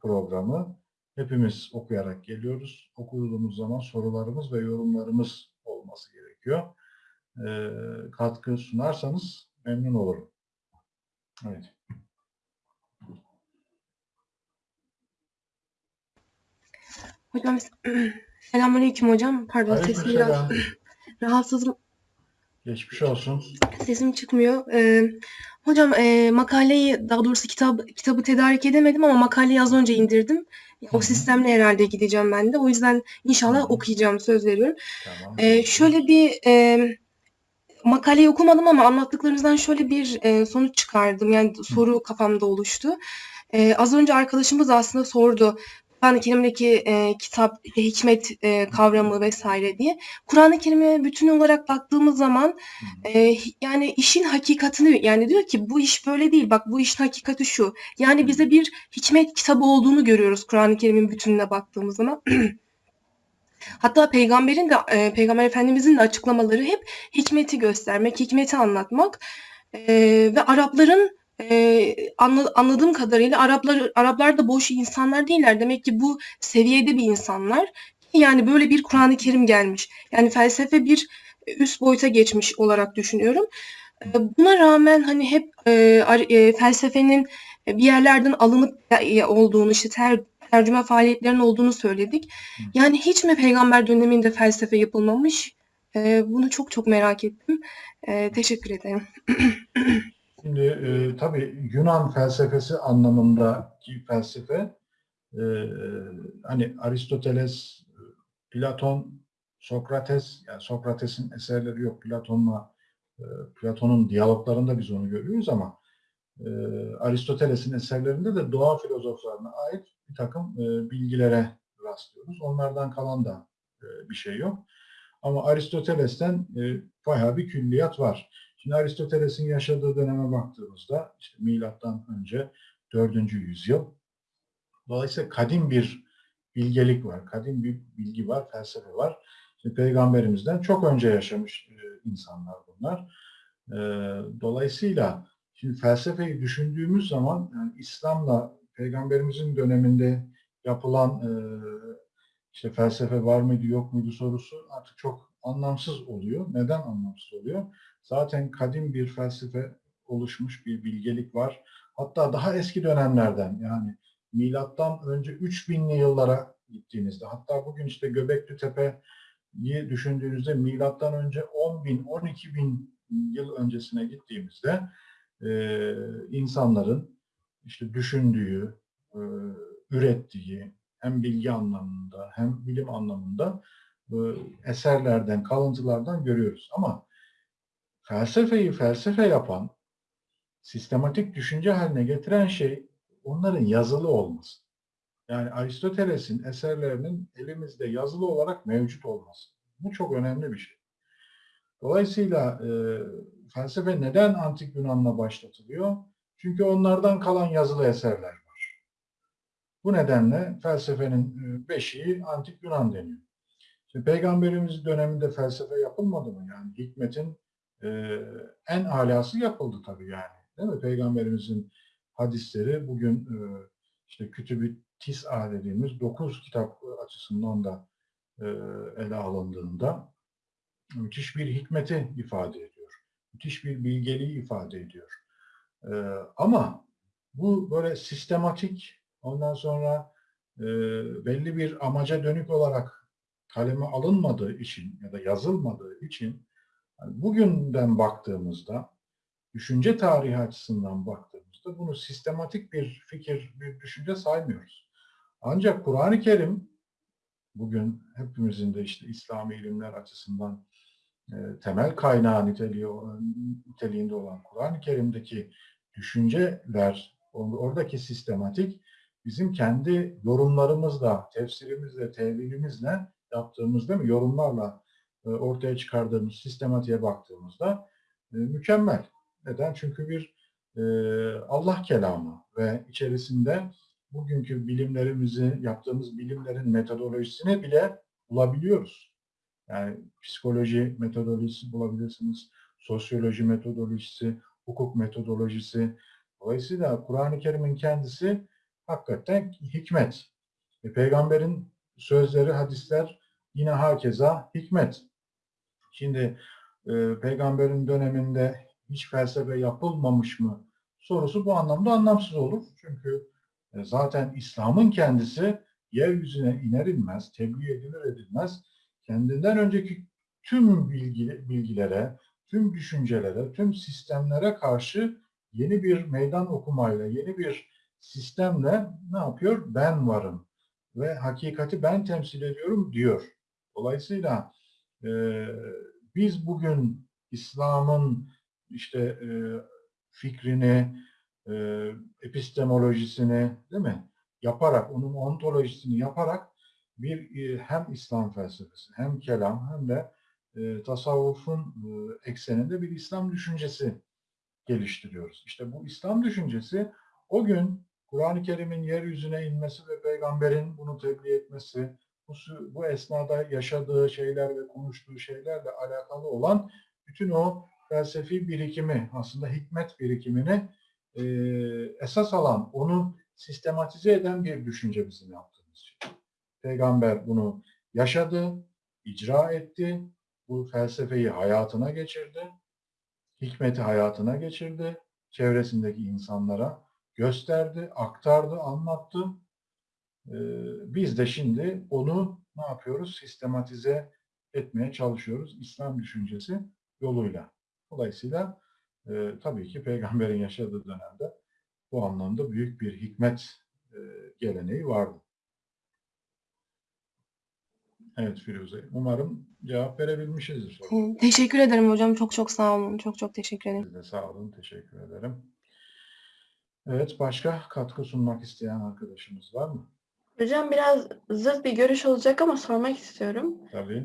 programı. Hepimiz okuyarak geliyoruz. Okuduğumuz zaman sorularımız ve yorumlarımız olması gerekiyor. Katkı sunarsanız memnun olurum. Evet. Hocam selamünaleyküm hocam. Pardon sesim biraz rahatsızım. Geçmiş olsun. Sesim çıkmıyor. Ee, hocam e, makaleyi daha doğrusu kitap kitabı tedarik edemedim ama makaleyi az önce indirdim. O hı. sistemle herhalde gideceğim ben de. O yüzden inşallah hı. okuyacağım söz veriyorum. Tamam. Ee, şöyle bir e, makaleyi okumadım ama anlattıklarınızdan şöyle bir e, sonuç çıkardım. Yani soru kafamda oluştu. Ee, az önce arkadaşımız aslında sordu. Kur'an-ı Kerim'deki e, kitap, hikmet e, kavramı vesaire diye. Kur'an-ı Kerim'e bütün olarak baktığımız zaman e, yani işin hakikatini yani diyor ki bu iş böyle değil bak bu işin hakikati şu. Yani bize bir hikmet kitabı olduğunu görüyoruz Kur'an-ı Kerim'in bütününe baktığımız zaman. Hatta peygamberin de e, peygamber efendimizin de açıklamaları hep hikmeti göstermek, hikmeti anlatmak E, ve Arapların e, anla- anladığım kadarıyla Araplar Araplar da boş insanlar değiller. Demek ki bu seviyede bir insanlar. Yani böyle bir Kur'an-ı Kerim gelmiş. Yani felsefe bir üst boyuta geçmiş olarak düşünüyorum. E, Buna rağmen hani hep e, e, felsefenin bir yerlerden alınıp e, olduğunu işte ter, tercüme faaliyetlerinin olduğunu söyledik. Yani hiç mi peygamber döneminde felsefe yapılmamış? E, bunu çok çok merak ettim. E, teşekkür ederim. Şimdi e, tabii Yunan felsefesi anlamındaki felsefe e, hani Aristoteles, Platon, Sokrates, yani Sokrates'in eserleri yok. Platon'la e, Platon'un diyaloglarında biz onu görüyoruz ama e, Aristoteles'in eserlerinde de doğa filozoflarına ait bir takım e, bilgilere rastlıyoruz. Onlardan kalan da e, bir şey yok. Ama Aristoteles'ten e, bayağı bir külliyat var. Şimdi Aristoteles'in yaşadığı döneme baktığımızda işte milattan önce 4. yüzyıl. Dolayısıyla kadim bir bilgelik var, kadim bir bilgi var, felsefe var. İşte peygamberimizden çok önce yaşamış e, insanlar bunlar. Dolayısıyla şimdi felsefeyi düşündüğümüz zaman yani İslam'la peygamberimizin döneminde yapılan e, işte felsefe var mıydı yok muydu sorusu artık çok anlamsız oluyor. Neden anlamsız oluyor? Zaten kadim bir felsefe oluşmuş bir bilgelik var. Hatta daha eski dönemlerden yani milattan önce 3000'li yıllara gittiğinizde hatta bugün işte Göbekli Tepe'yi düşündüğünüzde milattan önce 10 bin, 12 bin yıl öncesine gittiğimizde e, insanların işte düşündüğü, e, ürettiği hem bilgi anlamında hem bilim anlamında e, eserlerden, kalıntılardan görüyoruz. Ama felsefeyi felsefe yapan, sistematik düşünce haline getiren şey onların yazılı olması. Yani Aristoteles'in eserlerinin elimizde yazılı olarak mevcut olması. Bu çok önemli bir şey. Dolayısıyla e, felsefe neden antik Yunan'la başlatılıyor? Çünkü onlardan kalan yazılı eserler var. Bu nedenle felsefenin e, beşiği antik Yunan deniyor. Şimdi Peygamberimiz döneminde felsefe yapılmadı mı? Yani hikmetin e, en alası yapıldı tabii yani. Değil mi? Peygamberimizin hadisleri bugün e, işte Kütüb-i Tis'a dediğimiz dokuz kitap açısından da e, ele alındığında müthiş bir hikmeti ifade ediyor. Müthiş bir bilgeliği ifade ediyor. E, ama bu böyle sistematik ondan sonra e, belli bir amaca dönük olarak kaleme alınmadığı için ya da yazılmadığı için yani bugünden baktığımızda düşünce tarihi açısından baktığımızda bunu sistematik bir fikir, bir düşünce saymıyoruz. Ancak Kur'an-ı Kerim bugün hepimizin de işte İslami ilimler açısından temel kaynağı niteliği, niteliğinde olan Kur'an-ı Kerim'deki düşünceler, or- oradaki sistematik bizim kendi yorumlarımızla, tefsirimizle, tevilimizle yaptığımız değil mi? Yorumlarla e, ortaya çıkardığımız sistematiğe baktığımızda e, mükemmel. Neden? Çünkü bir e, Allah kelamı ve içerisinde bugünkü bilimlerimizi, yaptığımız bilimlerin metodolojisini bile bulabiliyoruz. Yani psikoloji metodolojisi bulabilirsiniz, sosyoloji metodolojisi, hukuk metodolojisi. Dolayısıyla Kur'an-ı Kerim'in kendisi hakikaten hikmet. E, peygamberin sözleri, hadisler yine hakeza hikmet. Şimdi e, peygamberin döneminde hiç felsefe yapılmamış mı sorusu bu anlamda anlamsız olur. Çünkü e, zaten İslam'ın kendisi yeryüzüne iner inmez, tebliğ edilir edilmez kendinden önceki tüm bilgi, bilgilere, tüm düşüncelere, tüm sistemlere karşı yeni bir meydan okumayla, yeni bir sistemle ne yapıyor? Ben varım ve hakikati ben temsil ediyorum diyor. Dolayısıyla e, biz bugün İslam'ın işte e, fikrini, e, epistemolojisini değil mi? Yaparak, onun ontolojisini yaparak bir e, hem İslam felsefesi, hem kelam hem de e, tasavvufun e, ekseninde bir İslam düşüncesi geliştiriyoruz. İşte bu İslam düşüncesi o gün Kur'an-ı Kerim'in yeryüzüne inmesi ve peygamberin bunu tebliğ etmesi, bu, bu esnada yaşadığı şeyler ve konuştuğu şeylerle alakalı olan bütün o felsefi birikimi, aslında hikmet birikimini e, esas alan, onu sistematize eden bir düşünce bizim şey. Peygamber bunu yaşadı, icra etti, bu felsefeyi hayatına geçirdi, hikmeti hayatına geçirdi, çevresindeki insanlara gösterdi, aktardı, anlattı. Ee, biz de şimdi onu ne yapıyoruz? Sistematize etmeye çalışıyoruz İslam düşüncesi yoluyla. Dolayısıyla e, tabii ki peygamberin yaşadığı dönemde bu anlamda büyük bir hikmet e, geleneği vardı. Evet Firuze. Umarım cevap verebilmişizdir. Hı, Teşekkür ederim hocam. Çok çok sağ olun. Çok çok teşekkür ederim. Siz de sağ olun. Teşekkür ederim. Evet. Başka katkı sunmak isteyen arkadaşımız var mı? Hocam biraz zıt bir görüş olacak ama sormak istiyorum. Tabii.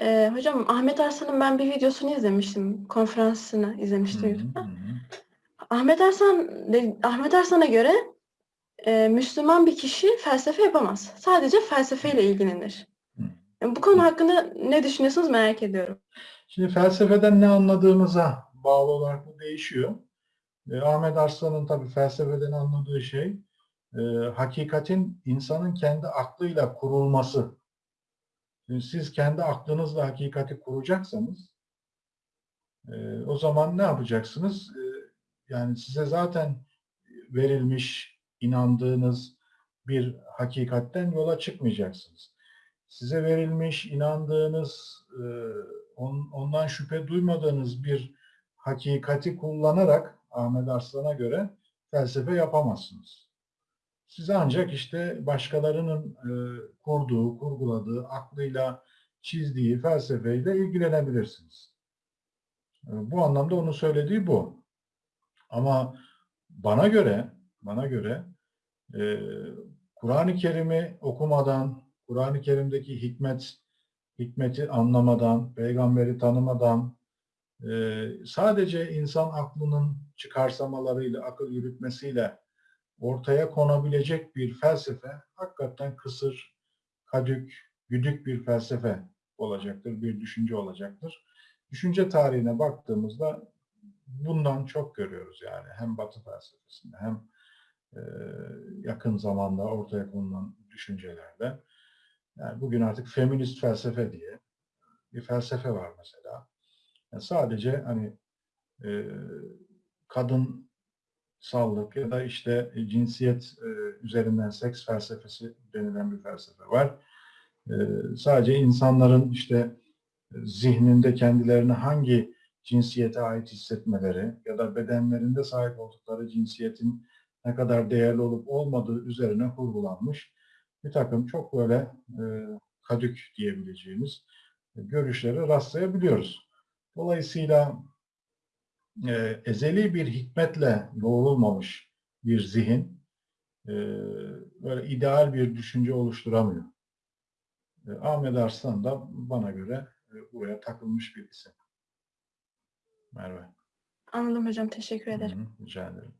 Ee, hocam Ahmet Arslan'ın ben bir videosunu izlemiştim. Konferansını izlemiştim hı, YouTube'da. Ahmet Arslan Ahmet Arslan'a göre e, Müslüman bir kişi felsefe yapamaz. Sadece felsefeyle ilgilenir. Bu konu hakkında ne düşünüyorsunuz merak ediyorum. Şimdi felsefeden ne anladığımıza bağlı olarak bu değişiyor. E, Ahmet Arslan'ın tabii felsefeden anladığı şey e, hakikatin insanın kendi aklıyla kurulması. Şimdi siz kendi aklınızla hakikati kuracaksanız e, o zaman ne yapacaksınız? E, yani size zaten verilmiş, inandığınız bir hakikatten yola çıkmayacaksınız. Size verilmiş, inandığınız, e, on- ondan şüphe duymadığınız bir hakikati kullanarak Ahmet Arslan'a göre felsefe yapamazsınız. Siz ancak işte başkalarının e, kurduğu, kurguladığı, aklıyla çizdiği felsefeyle ilgilenebilirsiniz. E, bu anlamda onun söylediği bu. Ama bana göre, bana göre Kur'an-ı Kerim'i okumadan, Kur'an-ı Kerim'deki hikmet, hikmeti anlamadan, peygamberi tanımadan, e, sadece insan aklının çıkarsamalarıyla, akıl yürütmesiyle ortaya konabilecek bir felsefe hakikaten kısır, kadük, güdük bir felsefe olacaktır, bir düşünce olacaktır. Düşünce tarihine baktığımızda bundan çok görüyoruz yani hem Batı felsefesinde hem e, yakın zamanda ortaya konulan düşüncelerde. Yani bugün artık feminist felsefe diye bir felsefe var mesela. Yani sadece hani e, kadın sallık ya da işte cinsiyet e, üzerinden seks felsefesi denilen bir felsefe var. E, sadece insanların işte e, zihninde kendilerini hangi cinsiyete ait hissetmeleri ya da bedenlerinde sahip oldukları cinsiyetin ne kadar değerli olup olmadığı üzerine kurgulanmış bir takım çok böyle e, kadük diyebileceğimiz e, görüşlere rastlayabiliyoruz. Dolayısıyla e, ezeli bir hikmetle yoğrulmamış bir zihin e, böyle ideal bir düşünce oluşturamıyor. E, Ahmet Arslan da bana göre e, buraya takılmış bir isim. Merve. Anladım hocam. Teşekkür ederim. Hı hı, rica ederim.